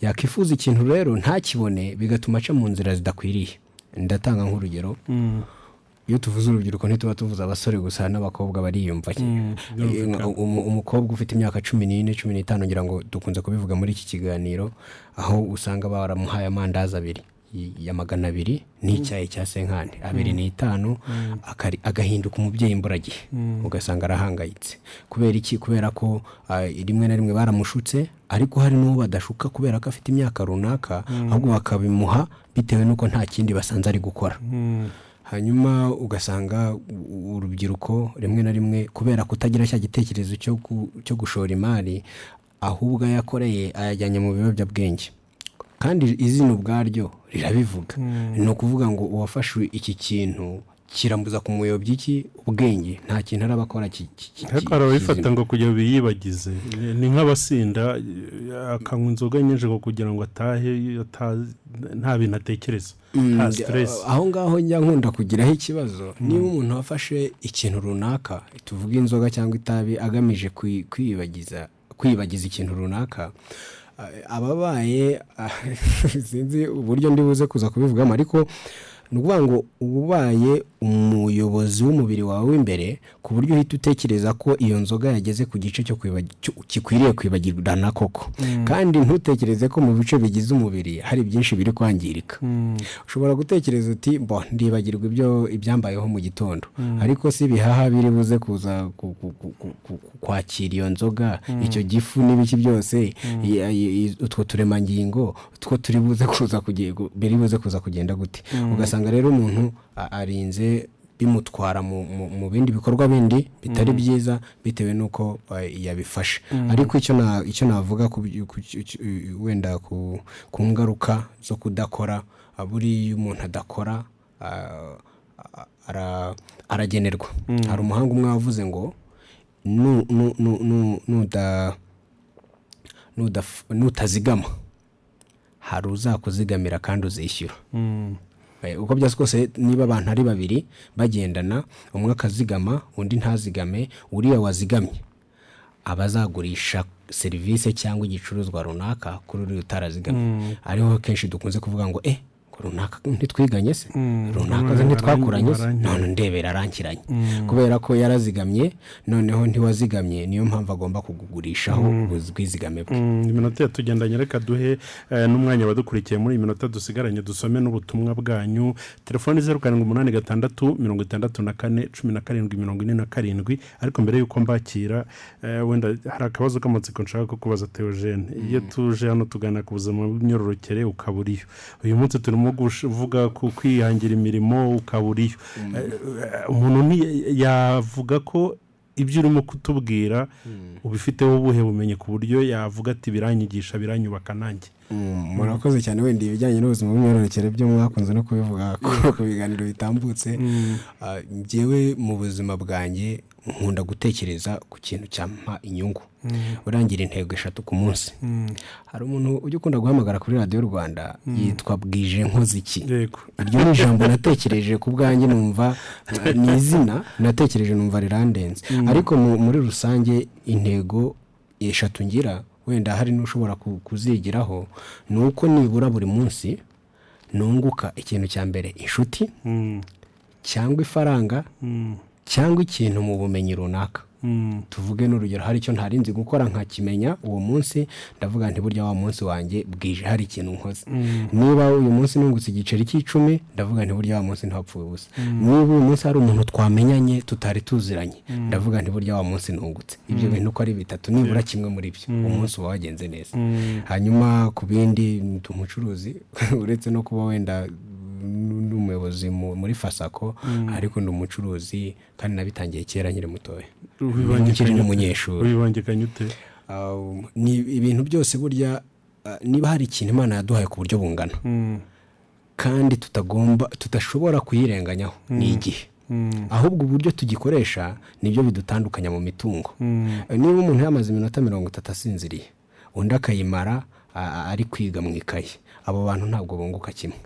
Yakwifuza ikintu rero ntakibone bigatuma aca mu nzira zidakwiriye. Ndatanga nk'urugero iyo tuvuze urubyiruko ntituba tuvuze abasore gusa n'abakobwa bariyumva Eh, umu- umukobwa ufite imyaka cumi n'ine cumi n'itanu ngira ngo dukunze kubivuga muri iki kiganiro aho usanga baramuhaye amandazi abiri. Ya magana abiri n'icyayi cya senkani abiri n'itanu akari- agahinduka umubyeyi imburagihe. Ugasanga arahangayitse. Kubera iki? Kubera ko ah, rimwe na rimwe baramushutse ariko hari n'uwo badashuka kubera ko afite imyaka runaka ahubwo bakabimuha bitewe n'uko nta kindi basanze ari gukora. Hanyuma ugasanga urubyiruko rimwe na rimwe kubera kutagira cya gitekerezo cyo gu- cyo gushora imari ahubwo ayo yakoreye ayajyanye mu biyobyabwenge. Kandi izina ubwaryo rirabivuga. Ni ukuvuga ngo uwafashe iki kintu kirambuza kumuyobya iki? Ubwenge. Nta kintu araba akora ariko kizima. ngo ngo biyibagize. Ni- nk'abasinda akanywa inzoga nyinshi ngo kugira ngo atahe ata- nta bintu atekereza. Nta siteresi aho ngaho njya nkunda kugiraho ikibazo. Niba umuntu wafashe ikintu runaka tuvuge inzoga cyangwa itabi agamije kwi- kwiyibagiza kwiyibagiza ikintu runaka eh, aba abaye ah, (laughs) sinzi uburyo ndi buze kuza kubivugamo. Ariko ni ukuvuga ngo uba ubaye umuyobozi w'umubiri wawe w'imbere ku buryo uhita utekereza ko iyo nzoga yageze ku gice cyo gikwiriye kwibagirana koko. Kandi ntutekereze ko mu bice bigize umubiri hari byinshi biri kwangirika. Ushobora gutekereza uti mbo ndibagirwa ibyo ibyambayeho mu gitondo. Ariko si ibihaha biri buze kuza ku- ku- ku- ku- ku- kwakira iyo nzoga icyo gifu n'ibiki byose utwo turemangingo two turi buze kuza kugenda gute. Ugasanga rero umuntu arinze bimutwara mu, bindi bikorwa bindi bitari byiza bitewe n'uko eh, yabifashe. Ariko icyo na icyo navuga wenda ku, ngaruka zo kudakora ah, buriya umuntu adakora ah, ara- aragenerwa. Hari umuhanga umwe wavuze ngo nu- nu- nu- nu- nuda- nudaf- nutazigama. Hari uzakuzigamira kandi uzishyura. Uko byose kose niba abantu ari babiri bagendana umwe akazigama undi ntazigame uriya wazigamye. Aba azagurisha serivisi cyangwa igicuruzwa runaka kuri uriya utarazigamye ariho kenshi dukunze kuvuga ngo eh runaka ntitwiganye se? Runaka se ntitwakuranye se? none ndebera arankiranye kubera ko yarazigamye noneho ntiwazigamye niyo mpamvu agomba kugugurishaho ubwizigame bwe. Mm, iminota yatugendanye reka duhe eh, n'umwanya wadukurikiye muri iyi minota dusigaranye dusome n'ubutumwa bwanyu. Telefoni zeru karindwi umunani gatandatu mirongo itandatu na kane cumi na karindwi mirongo ine na karindwi. Ariko mbere y'uko mbakira eh, wenda hari akabazo k'amatsiko nshaka ko kubaza teogene iyo tuje hano tugana ku buzima bw'imyororokere ukaba uriyo uyu munsi turimo kuvuga ku kwihangira imirimo ukaba uriyo Eh, umuntu yavuga ko ibyo urimo kutubwira ubifiteho ubuhe bumenyi ku buryo yavuga ati biranyigisha biranyubaka nanjye? Murakoze cyane wenda ibijyanye n'ubuzima bw'imyororokere byo mwakunze no kubivuga ku- ku biganiro bitambutse. Ah, njyewe mu buzima bwanjye nkunda gutekereza ku kintu cyampa inyungu. Urangira intego eshatu ku munsi. Hari umuntu ujya ukunda guhamagara kuri radiyo rwanda yitwa bwije nkoziki. Iryo ni ijambo natekereje ku bwanjye numva (laughs) ni izina natekereje numva rirandenze ariko mu- muri rusange intego eshatu ngira wenda hari n'ushobora ku- kuzigiraho ni uko nibura buri munsi nunguka ikintu cya mbere inshuti Mm, cyangwa ifaranga mm, cyangwa ikintu mu bumenyi runaka. Tuvuge n'urugero hari icyo ntarinzi gukora nkakimenya uwo munsi ndavuga nti burya wa munsi wanjye bwije hari ikintu nkoze. Niba uyu munsi nungutse igiceri cy'icumi ndavuga nti burya wa munsi ntapfuye ubusa. Niba uyu munsi hari umuntu twamenyanye tutari tuziranye ndavuga nti burya wa munsi ntungutse ibyo bintu uko ari bitatu nibura kimwe muri byo. Umunsi uba wagenze neza. Hanyuma ku bindi ndi umucuruzi (laughs) uretse no kuba wenda n'umuyobozi mu- muri fasako ariko ndi umucuruzi kandi nabitangiye kera nkiri mutoya. Nkiri n'umunyeshuri. Ubibangikanye ute? Ni ibintu byose burya niba hari ikintu imana yaduhaye ku buryo bungana Mm, kandi tutagomba tudashobora kuyirenganyaho ni igihe. Mm, ahubwo uburyo tugikoresha ni byo bidutandukanya mu mitungo. Mm, niba umuntu yamaze iminota mirongo itatu asinziriye undi akayimara ari kwiga mu ikayi. Abo bantu ntabwo bunguka kimwe.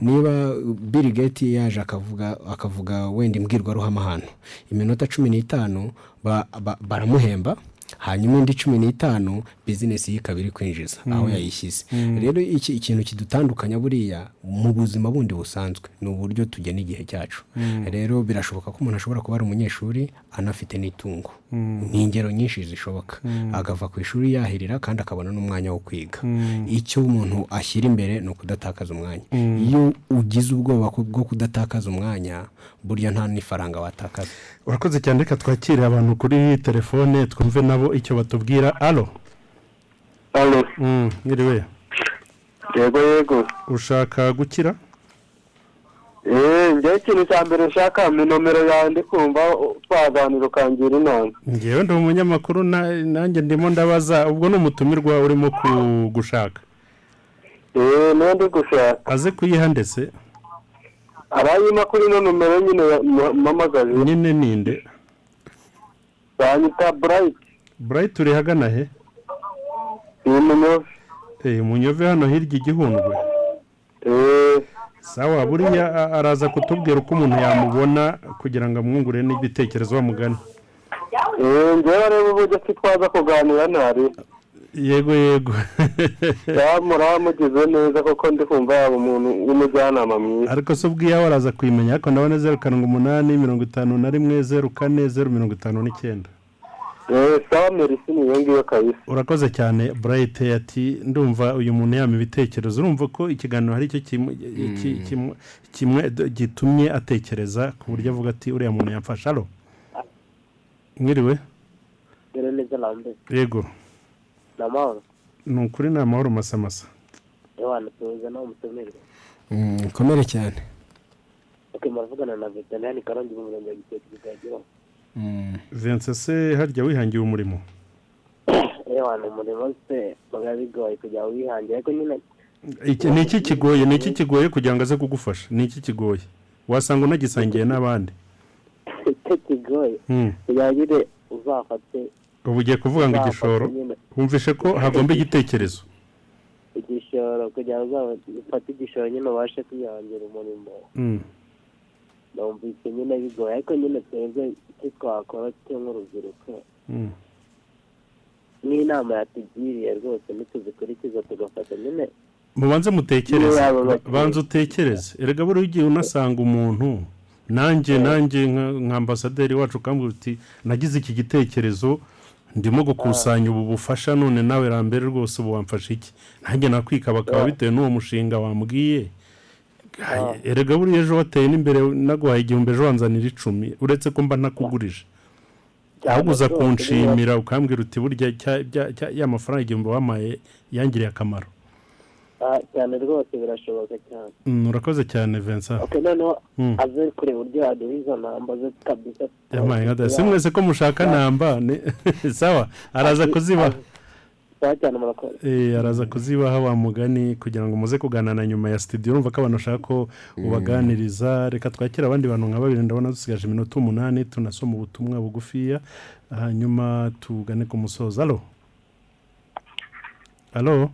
Niba Bill Gates yaje akavuga akavuga wenda imbwirwaruhame ahantu iminota cumi n'itanu ba- ba- baramuhemba hanyuma indi cumi n'itanu bizinesi ye ikaba iri kwinjiza aho yayishyize. Rero iki ikintu kidutandukanya buriya mu buzima bundi busanzwe ni uburyo tugena igihe cyacu. Rero birashoboka ko umuntu ashobora kuba ari umunyeshuri anafite n'itungo. Ni ingero nyinshi zishoboka. Akava ku ishuri yahirira kandi akabona n'umwanya wo kwiga. Icyo umuntu ashyira imbere ni ukudatakaza umwanya. Iyo ugize ubwoba bwo kudatakaza umwanya burya nta n'ifaranga watakaza. Urakoze cyane reka twakire abantu kuri telefone twumve nabo icyo batubwira. Alo Alo, Mm, mwiriwe yego yego. ushaka gukira Eh, njyewe ikintu cya mbere nshaka ni nomero yawe ndi kumva twaganira ukangira inama. ngewe ndi umunyamakuru na- nanjye ndimo ndabaza ubwo ni umutumirwa urimo gushaka Eh, niyo ndi gushaka. aze kuyiha ndetse Arayima kuri ino nomero nyine mpamagaje. nyine ninde Banyita Bright. burayiti uri hagana he Ni Munyove. Munyove hano hirya igihundwe sawa buriya araza kutubwira uko umuntu yamubona kugira ngo amwungure n'ibitekerezo bamugane. Njyewe rero uburyo ki twaza kuganira ntari. yego yego. (laughs) Yaba muraba mugize neza kuko ndi kumva yaba umuntu w'umujyanama mwiza. Ariko se ubwo iyawe araza kuyimenya ariko ndabona zeru karindwi umunani mirongo itanu na rimwe zeru kane zeru mirongo itanu n'icyenda. Urakoze cyane burayite ati ndumva uyu muntu yama ibitekerezo. Urumva ko ikiganiro hari ki- kimu- kimwe gitumye atekereza ku buryo avuga ati uriya muntu yamfasha alo. Mwiriwe? Yego. Ni amahoro ni ukuri ni amahoro masamasa. Ewana tuza nawe umutumirwa Mm, komere cyane. Ok muravugana na veterinari karongi mu murenge wa Mm. Vincent se harya wihangiye umurimo? Ewana umurimo se biba bigoye kugira ngo wihangira ariko nyine ni iki kigoye ni iki kigoye kugira ngo aze kugufasha? Ni iki kigoye? Wasanga unagisangiye n'abandi. Icyo kigoye? Hmm. kugira ngo nyine uzafate ubu ugiye kuvuga ngo igishoro. wumvishe ko hagomba igitekerezo. Igishoro kugira ngo uzafate igishoro nyine ubashe kwihangira umurimo. Hmm. Numvise nyine bigoye ariko nyine twebwe icyo twakora cyo nk'urubyiruko Hmm. n'inama yatugiriye rwose nituzikurikiza tugafata nyine mubanze mutekereze banza utekereze. Erega buriya ugiye unasanga umuntu nanjye nanjye nka ambasaderi wacu ukambwira uti nagize iki gitekerezo ndimo gukusanya ubu bufasha none nawe rambere rwose ubu wamfasha iki? Nanjye nakwikabakaba bitewe n'uwo mushinga wambwiye. Erega buriya ejo wateye n'imbere naguhaye igihumbi ejo wanzanira icumi? Uretse ko mba ntakugurije ahubwo uza kunshimira ukambwira uti burya ya mafaranga igihumbi wamaye yangiriye akamaro. Ah, cyane rwose birashoboka cyane. Mm, urakoze cyane vincent. Ok noneho Mm. aze kureba uburyo yaduha izo namba ze kabisa. Dasi mwese ko mushaka namba ni- (laughs) sawa. Araza kuzibaha cyane murakoze Eh, araza kuzibaha wa mugani kugira ngo muze kuganana nyuma ya studio. Urumva ko abantu bashaka ko ubaganiriza. Reka twakire abandi bantu nka babiri ndabona dusigaje iminota umunani tunasoma ubutumwa bugufiya. Hanyuma tugane ku musozo. Alo alo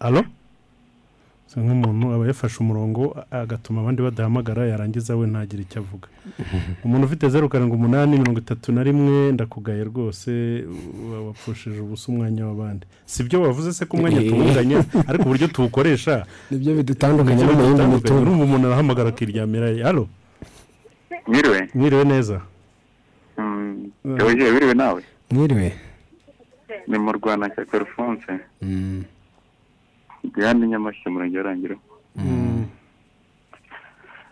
alo nk'umuntu aba yafashe umurongo agatuma abandi badahamagara yarangiza we ntagire icyo avuga. (laughs) Umuntu ufite zeru karindwi umunani mirongo itatu na rimwe ndakugaye rwose wa- wapfushije ubusa umwanya w'abandi. Si byo wavuze se ko umwanya tuwunganya ariko uburyo tuwukoresha. (laughs) Nibyo bidutandukanye no mu yindi mitungo urumva umuntu arahamagara akiryamira. Halo mwiriwe mwiriwe neza. Mm, Theogene wiriwe nawe? Mwiriwe ni mu rwanda shyaka alphonse Gihande nyamashyi umurenge warangiro Mm.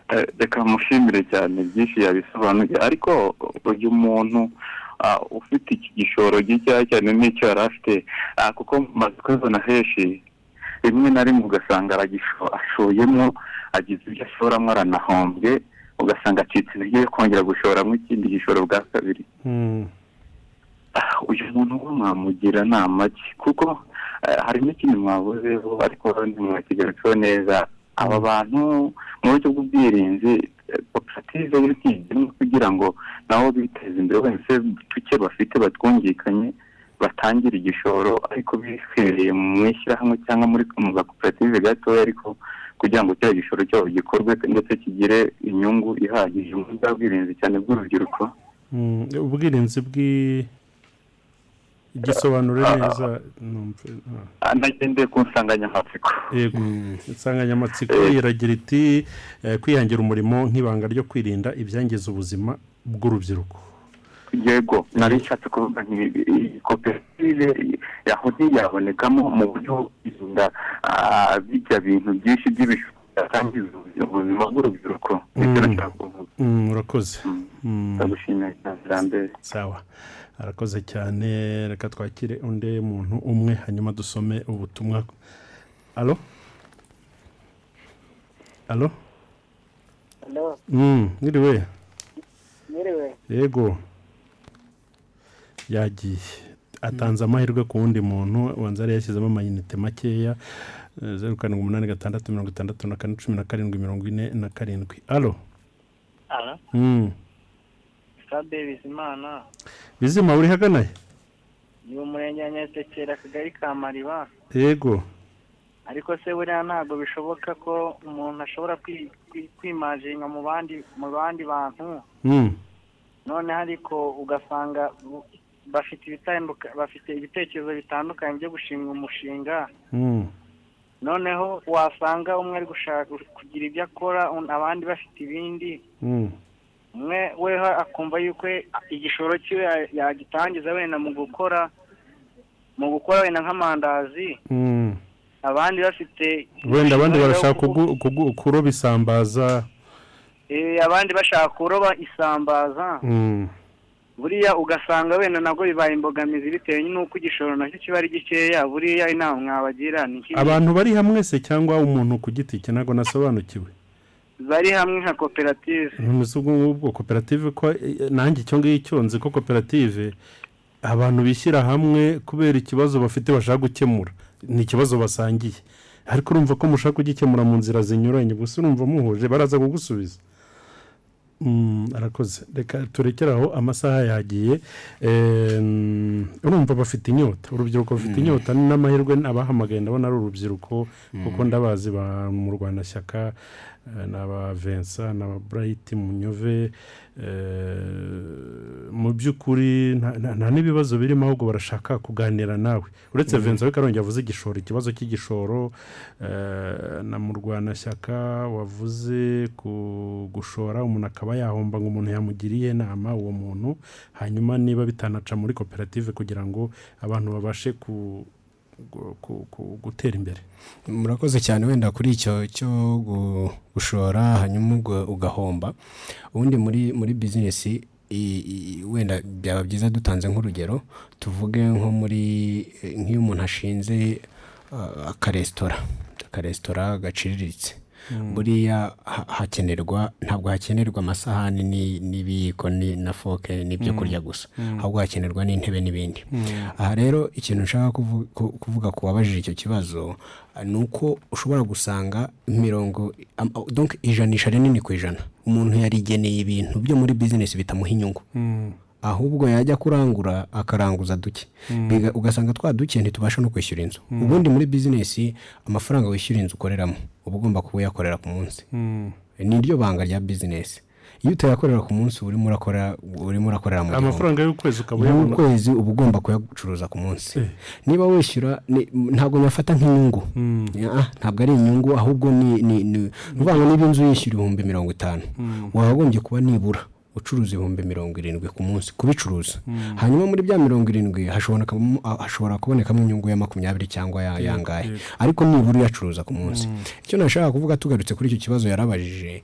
Eh, reka mushimire cyane byinshi yabisobanuye ariko uyu muntu ah, ufite iki gishoro gikeya cyane n'icyo yari afite ah, kuko maze kubibona henshi rimwe na rimwe ugasanga aragisho- ashoyemo agize ibyo ashoramo aranahombye ugasanga acitse intege yo kongera gushoramo ikindi gishoro bwa kabiri Mm. Ah, uyu muntu wo mwamugira nama ki kuko hari n'ikindi mwabuzeho ariko ntimwakigarukaho neza. Aba bantu mu buryo bw'ubwirinzi eh, koperative y'urwigiramo kugira ngo nabo biteze imbere wese duke bafite batwungikanye batangire igishoro ariko bihereye mu ishyirahamwe cyangwa muri mu gakoperative gatoya ariko kugira ngo kiriya gishoro cyabo gikorwe ndetse kigire inyungu ihagije. Mu bwa bwirinzi cyane bw'urubyiruko. Mm. ubwirinzi bw'i igisobanure neza ah. Ah, nagendeye ku nsanganyamatsiko. Yego Mm. insanganyamatsiko Eh. iragira iti eh, kwihangira umurimo nk'ibanga ryo kwirinda ibyangiza ubuzima bw'urubyiruko. Yego nari nshatse kuvuga koperative yaho ntiyabonekamo mu buryo bwo kwirinda ah, bijya bintu byinshi by'ibishoro byatangiza ubuzima bw'urubyiruko. Nibyo Mm. nashaka kuvuga. Mm, urakoze. Ndagushimiye cyane sawa. Arakoze cyane reka twakire undi muntu umwe hanyuma dusome ubutumwa. Alo alo Mm, mwiriwe yego. Yagiye. Atanze amahirwe ku wundi muntu ubanza yari yashyizemo amayinite makeya eh, zeru karindwi umunani gatandatu mirongo itandatu na kane cumi na karindwi mirongo ine na karindwi. Alo Mm. Sabe bizimana bizima uri haganaye ni mu murenge wa nyasekera akagari ka mariba. Yego. Ariko se buriya ntabwo bishoboka ko umuntu ashobora kwi- kwi- kwimajinga mu bandi mu bandi bantu. Mm. noneho ariko ugasanga bafite bafite ibitekerezo bitandukanye byo gushinga umushinga. Mm. noneho wasanga umwe ari gushaka kugira ibyo akora abandi bafite ibindi. Mm. Umwe we akumva yuko igishoro cyiwe ya- yagitangiza wenda mu gukora mu gukora wenda nk'amandazi. Mm. abandi bafite wenda abandi barashaka kuroba isambaza. Eh, abandi bashaka kuroba isambaza. Mm. buriya ugasanga wenda nabwo bibaye imbogamizi bitewe n'uko igishoro na cyo kiba ari gikeya buriya inama mwabagira ni abantu bari hamwe se cyangwa umuntu ku giti cye ntabwo nasobanukiwe? Bari hamwe nka koperative. Ntuzi ubwo ngubwo koperative ko eh, nanjye icyo ngicyo nzi ko koperative abantu bishyira hamwe kubera ikibazo bafite bashaka gukemura. Ni ikibazo basangiye. Ariko urumva ko mushaka kugikemura mu nzira zinyuranye gusa urumva muhuje baraza kugusubiza. Mm, arakoze. Reka turekere aho amasaha yagiye. Em, urumva bafite inyota. Urubyiruko rufite inyota ni n'amahirwe abahamagaye ndabona ari urubyiruko kuko ndabazi ba mu eh, ni aba vensa ni aba burayiti munyove eh, mu by'ukuri nta- n'ibibazo birimo ahubwo barashaka kuganira nawe. Uretse vensa we karongera avuze igishoro ikibazo cy'igishoro eh, na mu rwandashyaka wavuze ku gushora umuntu akaba yahomba ngo umuntu yamugiriye inama uwo muntu hanyuma niba bitanaca muri koperative kugira ngo abantu babashe ku- gutera imbere. Murakoze cyane wenda kuri icyo cyo gu- gushora hanyuma uga- ugahomba. Ubundi muri muri bizinesi wenda byaba byiza dutanze nk'urugero tuvuge nko muri nk'iyo umuntu ashinze akaresitora. Akaresitora gaciriritse. Buriya ha- hakenerwa ntabwo hakenerwa amasahani ni- n'ibiyiko ni- na foke n'ibyo kurya gusa. Ahubwo hakenerwa n'intebe n'ibindi. Aha rero ikintu nshaka kuvu- ku- kuvuga ku wabajije icyo kibazo ni uko ushobora gusanga mirongo ijanisha rinini ku ijana. Umuntu yarigeneye ibintu byo muri bizinesi bitamuha inyungu. Ahubwo yajya kurangura akaranguza duke ugasanga twa duke ntitubasha no kwishyura inzu ubundi muri bizinesi amafaranga wishyura inzu ukoreramo uba ugomba kuba uyakorera ku munsi ni ryo banga rya bizinesi iyo utayakorera ku munsi urimo urakora urimo urakorera mu amafaranga y'ukwezi ukaba uyabona y'ukwezi uba ugomba kuyacuruza ku munsi niba wishyura ntabwo nyafata nk'inyungu Ah, ntabwo ari inyungu ahubwo ni ni ni ni ukuvuga ngo niba inzu yishyura ibihumbi mirongo itanu wakagombye kuba nibura ucuruza ibihumbi mirongo irindwi ku munsi kubicuruza. Hanyuma muri bya mirongo irindwi hashobora kubonekamo inyungu ya makumyabiri cyangwa ya yangahe ariko nibura uyacuruza ku munsi. Icyo nashaka kuvuga tugarutse kuri icyo kibazo yarabajije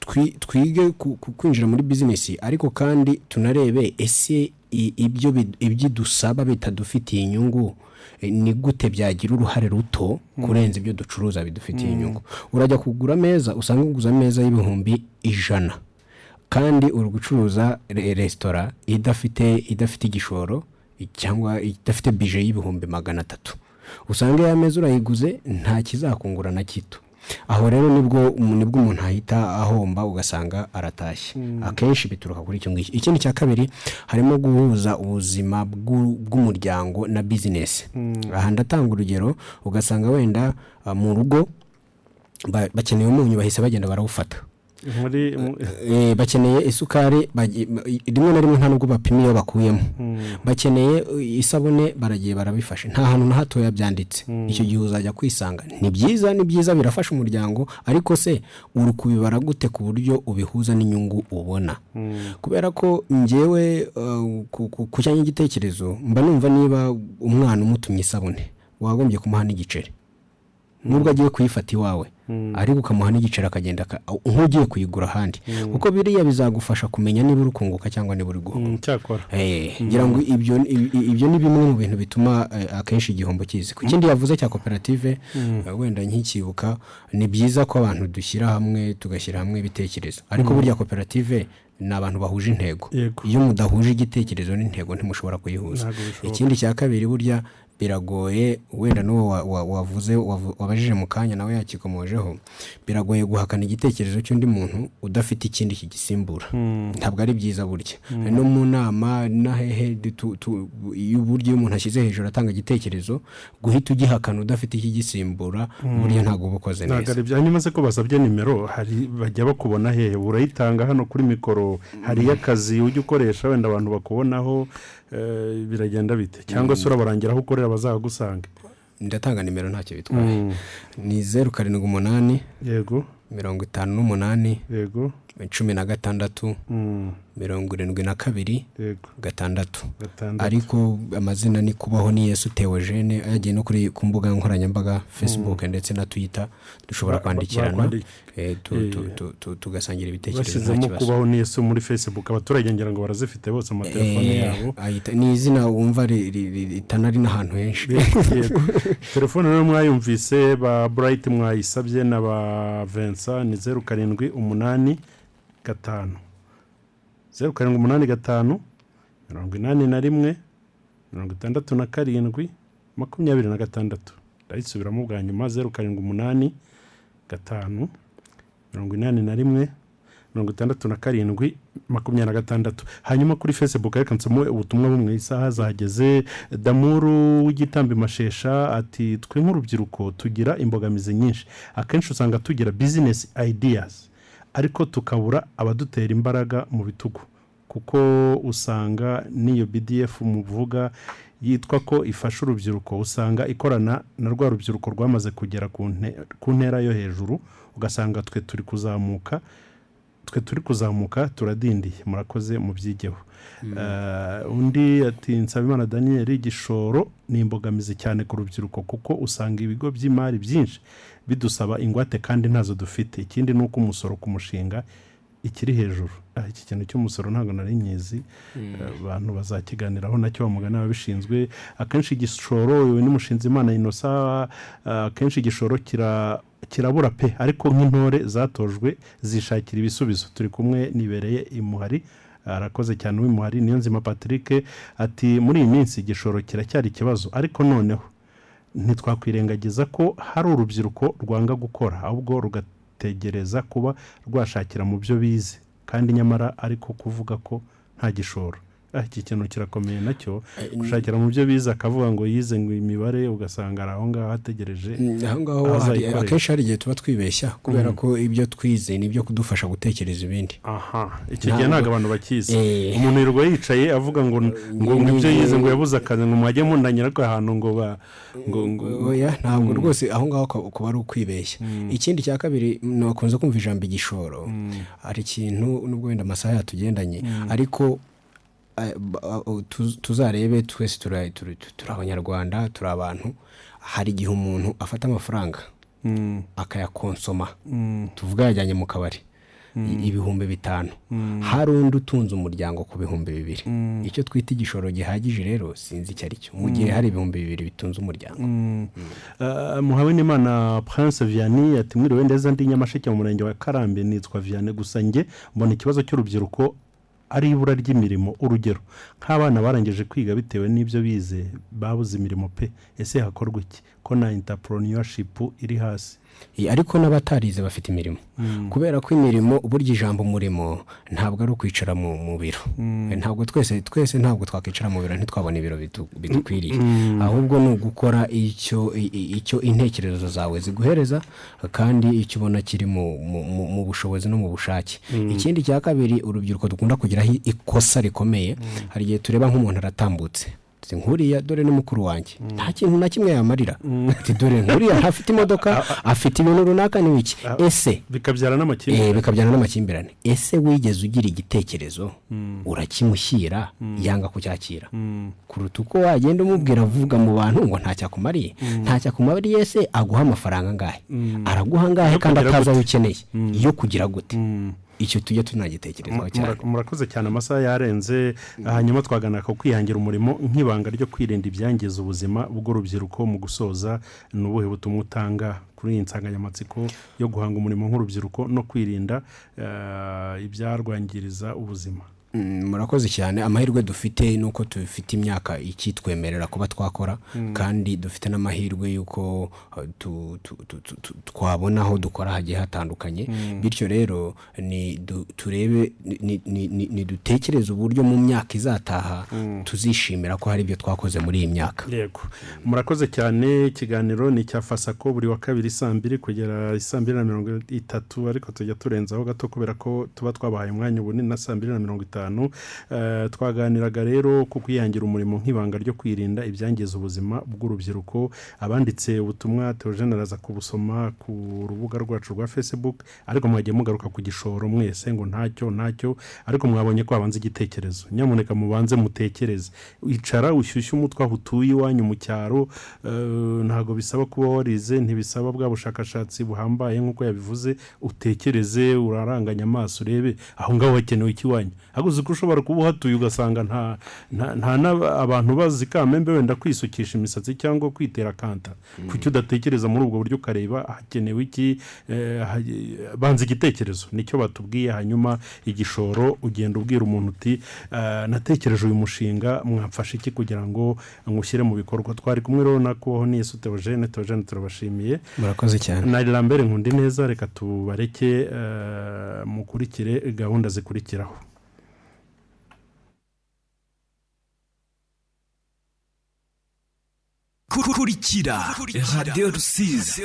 twi- twige kwinjira muri bizinesi ariko kandi tunarebe ese ibyo dusaba bitadufitiye inyungu eh, ni gute byagira uruhare ruto kurenza ibyo ducuruza bidufitiye inyungu. Urajya kugura ameza usanga uguza ameza y'ibihumbi ijana. Kandi uri gucuruza re- resitora idafite idafite igishoro cyangwa idafite bije y'ibihumbi magana atatu. Usanga ya meza urayiguze nta kizakungura na gito aho rero ni bwo ni bwo umuntu ahita ahomba ugasanga aratashye. Akenshi bituruka kuri icyo ngicyo ikindi cya kabiri harimo guhuza ubuzima bw'u- bw'umuryango na bizinesi aha ndatanga urugero ugasanga wenda ah, mu rugo ba- bakeneye umunyu bahise bagenda barawufata bakeneye isukari rimwe na rimwe nta nubwo bapima iyo bakuyemo. Bakeneye uh, isabune baragiye barabifashe nta hantu na hatoya byanditse. Icyo gihe uzajya kwisanga. Ni byiza ni byiza birafasha umuryango ariko se uri kubibara gute ku buryo ubihuza n'inyungu ubona. Kubera ko ngewe ku- ku cyanya igitekerezo mba numva niba umwana umutumye isabune wagombye kumuha n'igiceri nubwo agiye kuyifata iwawe. Ariko ukamuha n'igiceri akagenda aka- nk'ugiye kuyigura ahandi. Kuko biriya bizagufasha kumenya niba uri kunguka cyangwa niba uri guhomba Mm, cyakora. Eh, ngira ngo ibyo ni bimwe mu bintu bituma eh, akenshi igihombo kizi ku kindi yavuze cya koperative eh, wenda nkikibuka ni byiza ko abantu dushyira hamwe tugashyira hamwe ibitekerezo. Ariko burya koperative ni abantu bahuje intego. Iyo mudahuje igitekerezo n'intego ntimushobora kuyihuza. Ikindi cya kabiri burya biragoye wenda n'uwo wa- wa- wavuze wavu- wabajije mu kanya nawe yakikomojeho. Biragoye guhakana igitekerezo cy'undi muntu udafite ikindi kigisimbura. Ntabwo ari byiza burya. No mu nama n'ahehe uburyo iyo umuntu ashyize hejuru atanga igitekerezo guhita ugihakana udafite ikigisimbura burya ntabwo uba ukoze neza. ari bya nyuma se ko basabye nimero hari bajya bakubona hehe. Urayitanga hano kuri mikoro. Hariyo akazi ujya ukoresha wenda abantu bakubonaho. Biragenda bite? Cyangwa se urabarangira aho ukorera bazahagusanga ndatanga nimero ntacyo bitwaye. Ni zeru karindwi umunani yego. mirongo itanu n'umunani yego. cumi na gatandatu Mm, mirongo irindwi na kabiri gatandatu. Ariko amazina ni kubaho ni yesu teogene yagiye no kuri ku mbuga nkoranyambaga facebook ndetse na twitter. Dushobora kwandikirana. eh, Eh. tu- tu- tu- tugasangira ibitekerezo nta bashyizemo kibazo. kubaho n'iyesu muri facebook. Abaturage ngira ngo barazifite bose amatelefone Eh, yabo. ni izina wumva ri- ri- ri- ritanari n'ahantu henshi. Telefone rero mwayumvise ba burayiti mwayisabye na ba vensa ni zeru karindwi umunani gatanu. Zeru karindwi umunani gatanu mirongo inani na rimwe mirongo itandatu na karindwi makumyabiri na gatandatu. Ndayisubiramo bwa nyuma zeru karindwi umunani gatanu mirongo inani na rimwe mirongo itandatu na karindwi makumyabiri na gatandatu. Hanyuma kuri facebook reka nsome ubutumwa bumwe. Isaha zageze damuru w'igitambi mashesha ati twe nk'urubyiruko tugira imbogamizi nyinshi. Akenshi usanga tugira bizinesi ideas. Ariko tukabura abadutera imbaraga mu bitugu. Kuko usanga n'iyo bdf muvuga yitwa ko ifasha urubyiruko usanga ikorana na rwa rubyiruko rwamaze kugera ku nte- ku ntera yo hejuru ugasanga twe turi kuzamuka twe turi kuzamuka turadindiye. Murakoze mubyigeho Eh, undi ati nsabimana daniel igishoro ni imbogamizi cyane ku rubyiruko kuko usanga ibigo by'imari byinshi bidusaba ingwate kandi ntazo dufite. Ikindi ni uko umusoro ku mushinga ikiri hejuru. Ah, iki kintu cy'umusoro ntabwo nari nyizi Eh, abantu bazakiganiraho na cyo bamugana ababishinzwe akenshi igishoro uyu ni mushinzimana inosa ah, akenshi igishoro kira kirabura pe. Ariko nk'intore zatojwe zishakira ibisubizo. Turi kumwe nibereye imuhari arakoze cyane uw'imuhari niyo nzima patrick ati muri iyi minsi igishoro kiracyari ikibazo. Ariko noneho ntitwakwirengagiza ko hari urubyiruko rwanga gukora ahubwo rugategereza kuba rwashakira mu byo bize. Kandi nyamara ariko kuvuga ko nta gishoro. (laughs) iki kintu kirakomeye na cyo. Gushakira mu byo bize akavuga ngo yize ngo imibare ugasanga ari aho ngaho ategereje Mm, aho ngaho akenshi hari igihe tuba twibeshya kubera ko ibyo twize ni ibyo kudufasha gutekereza ibindi. Aha icyo gihe Ntabwo- abantu bakizi. Eh. umuntu yirirwa yicaye avuga ngo ngo ngo ibyo yize ngo yabuze akazi ngo mwajye mundanyira ko ahantu ngo ba ngo ngo oya ntabwo rwose aho ngaho ku- kuba ari ukwibeshya. Ikindi cya kabiri nakunze kumva ijambo igishoro. Hari ikintu nubwo wenda amasaha yatugendanye ariko eh, ba- uh, tuz- tuzarebe twese turi abanyarwanda turi abantu hari igihe umuntu afata amafaranga Mm, akayakonsoma mm, tuvuga yajyanye mu kabari i- ibihumbi bitanu. Hari undi utunze umuryango ku bihumbi bibiri. Icyo twita igishoro gihagije rero sinzi icyo ari cyo. Mu gihe hari ibihumbi bibiri bitunze umuryango. Mm. Ah, muhawe n'imana prince vianney ati mwiriwe ndeza ndi nyamasheke mu murenge wa karambe nitwa vianney gusa njye mbona ikibazo cy'urubyiruko ari ibura ry'imirimo urugero nk'abana barangije kwiga bitewe n'ibyo bize babuze imirimo pe ese hakorwa iki? Ko na entrepreneurship iri hasi. Ariko n'abatarize bafite imirimo. Kubera ko imirimo burya ijambo umurimo ntabwo ari ukwicara mu biro. Eh, ntabwo twese twese ntabwo twakwicara mu biro ntitwabona ibiro bidukwiriye. Ahubwo ni ugukora icyo intekerezo zawe ziguhereza kandi icyo ubona kiri mu, bushobozi no mu bushake. Ikindi cya kabiri urubyiruko dukunda kugiraho ikosa rikomeye. Hari igihe tureba nk'umuntu aratambutse. Nk'uriya dore ni mukuru wanjye. Nta kintu na kimwe yamarira. Ati dore nk'uriya ntafite imodoka afite ibintu runaka ni iki? Ese? Bikabyara eh, n'amakimbirane n'amakimbirane. Ese wigeze ugira igitekerezo? Urakimushyira yanga kucyakira. Kuruta uko wagenda umubwira avuga mu bantu ngo ntacyakumariye ntacyakumariye se aguha amafaranga angahe? Araguha angahe Yo kandi atazi ayo ukeneye. Iyo kugira gute. Icyo tujye tunagitekerezaho cyane. Mura- murakoze cyane amasaha yarenze hanyuma twagana ku kwihangira umurimo nk'ibanga ryo kwirinda ibyangiza ubuzima bw'urubyiruko mu gusoza ni ubuhe butumwa utanga kuri iyi nsanganyamatsiko yo guhanga umurimo nk'urubyiruko no kwirinda eh, ibyarwangiriza ubuzima. Murakoze cyane. Amahirwe dufite ni uko dufite imyaka ikitwemerera kuba twakora kandi dufite n'amahirwe y'uko uh, twabona aho dukora hagiye hatandukanye. Bityo rero turebe dutekereze uburyo mu myaka izataha tuzishimira ko hari ibyo twakoze muri iyi myaka. Yego. Murakoze cyane. Ikiganiro ni icya fasako buri wa kabiri saa mbiri kugera saa mbiri na mirongo itatu ariko tujya turenzaho gato kubera ko tuba twabahaye umwanya ubunini na saa mbiri na mirongo itanu. Eh, twaganiraga rero ku kwihangira umurimo nk'ibanga ryo kwirinda ibyangiza ubuzima bw'urubyiruko abanditse ubutumwa teogene araza kubusoma ku rubuga rwacu rwa facebook ariko mwagiye mugaruka ku gishoro mwese ngo ntacyo ntacyo ariko mwabonye ko habanza igitekerezo. Nyamuneka mubanze mutekereze. Icara ushyushye umutwe aho utuye iwanyu mu cyaro eh, ntabwo bisaba kuba warize ntibisaba bwa bushakashatsi buhambaye nk'uko yabivuze utekereze uraranganya amaso urebe aho ngaho hakenewe ikiwanyu uzi ko ushobora kuba uhatuye ugasanga nta abantu bazi kamembe wenda kwisukisha imisatsi cyangwa kwitera kanta. Kuki udatekereza muri ubwo buryo ukareba hakenewe iki eh, banza igitekerezo? Nicyo batubwiye hanyuma igishoro ugenda ubwira umuntu uti "Eh, natekereje uyu mushinga mwamfasha iki kugira ngo nywushyire mu bikorwa? Twari kumwe rero na kubaho n'iyesu teogene teogene turabashimiye. Murakoze cyane. Na lambert nkundi neza reka tubareke eh, mukurikire gahunda zikurikiraho. Kurikira radiyo rusizi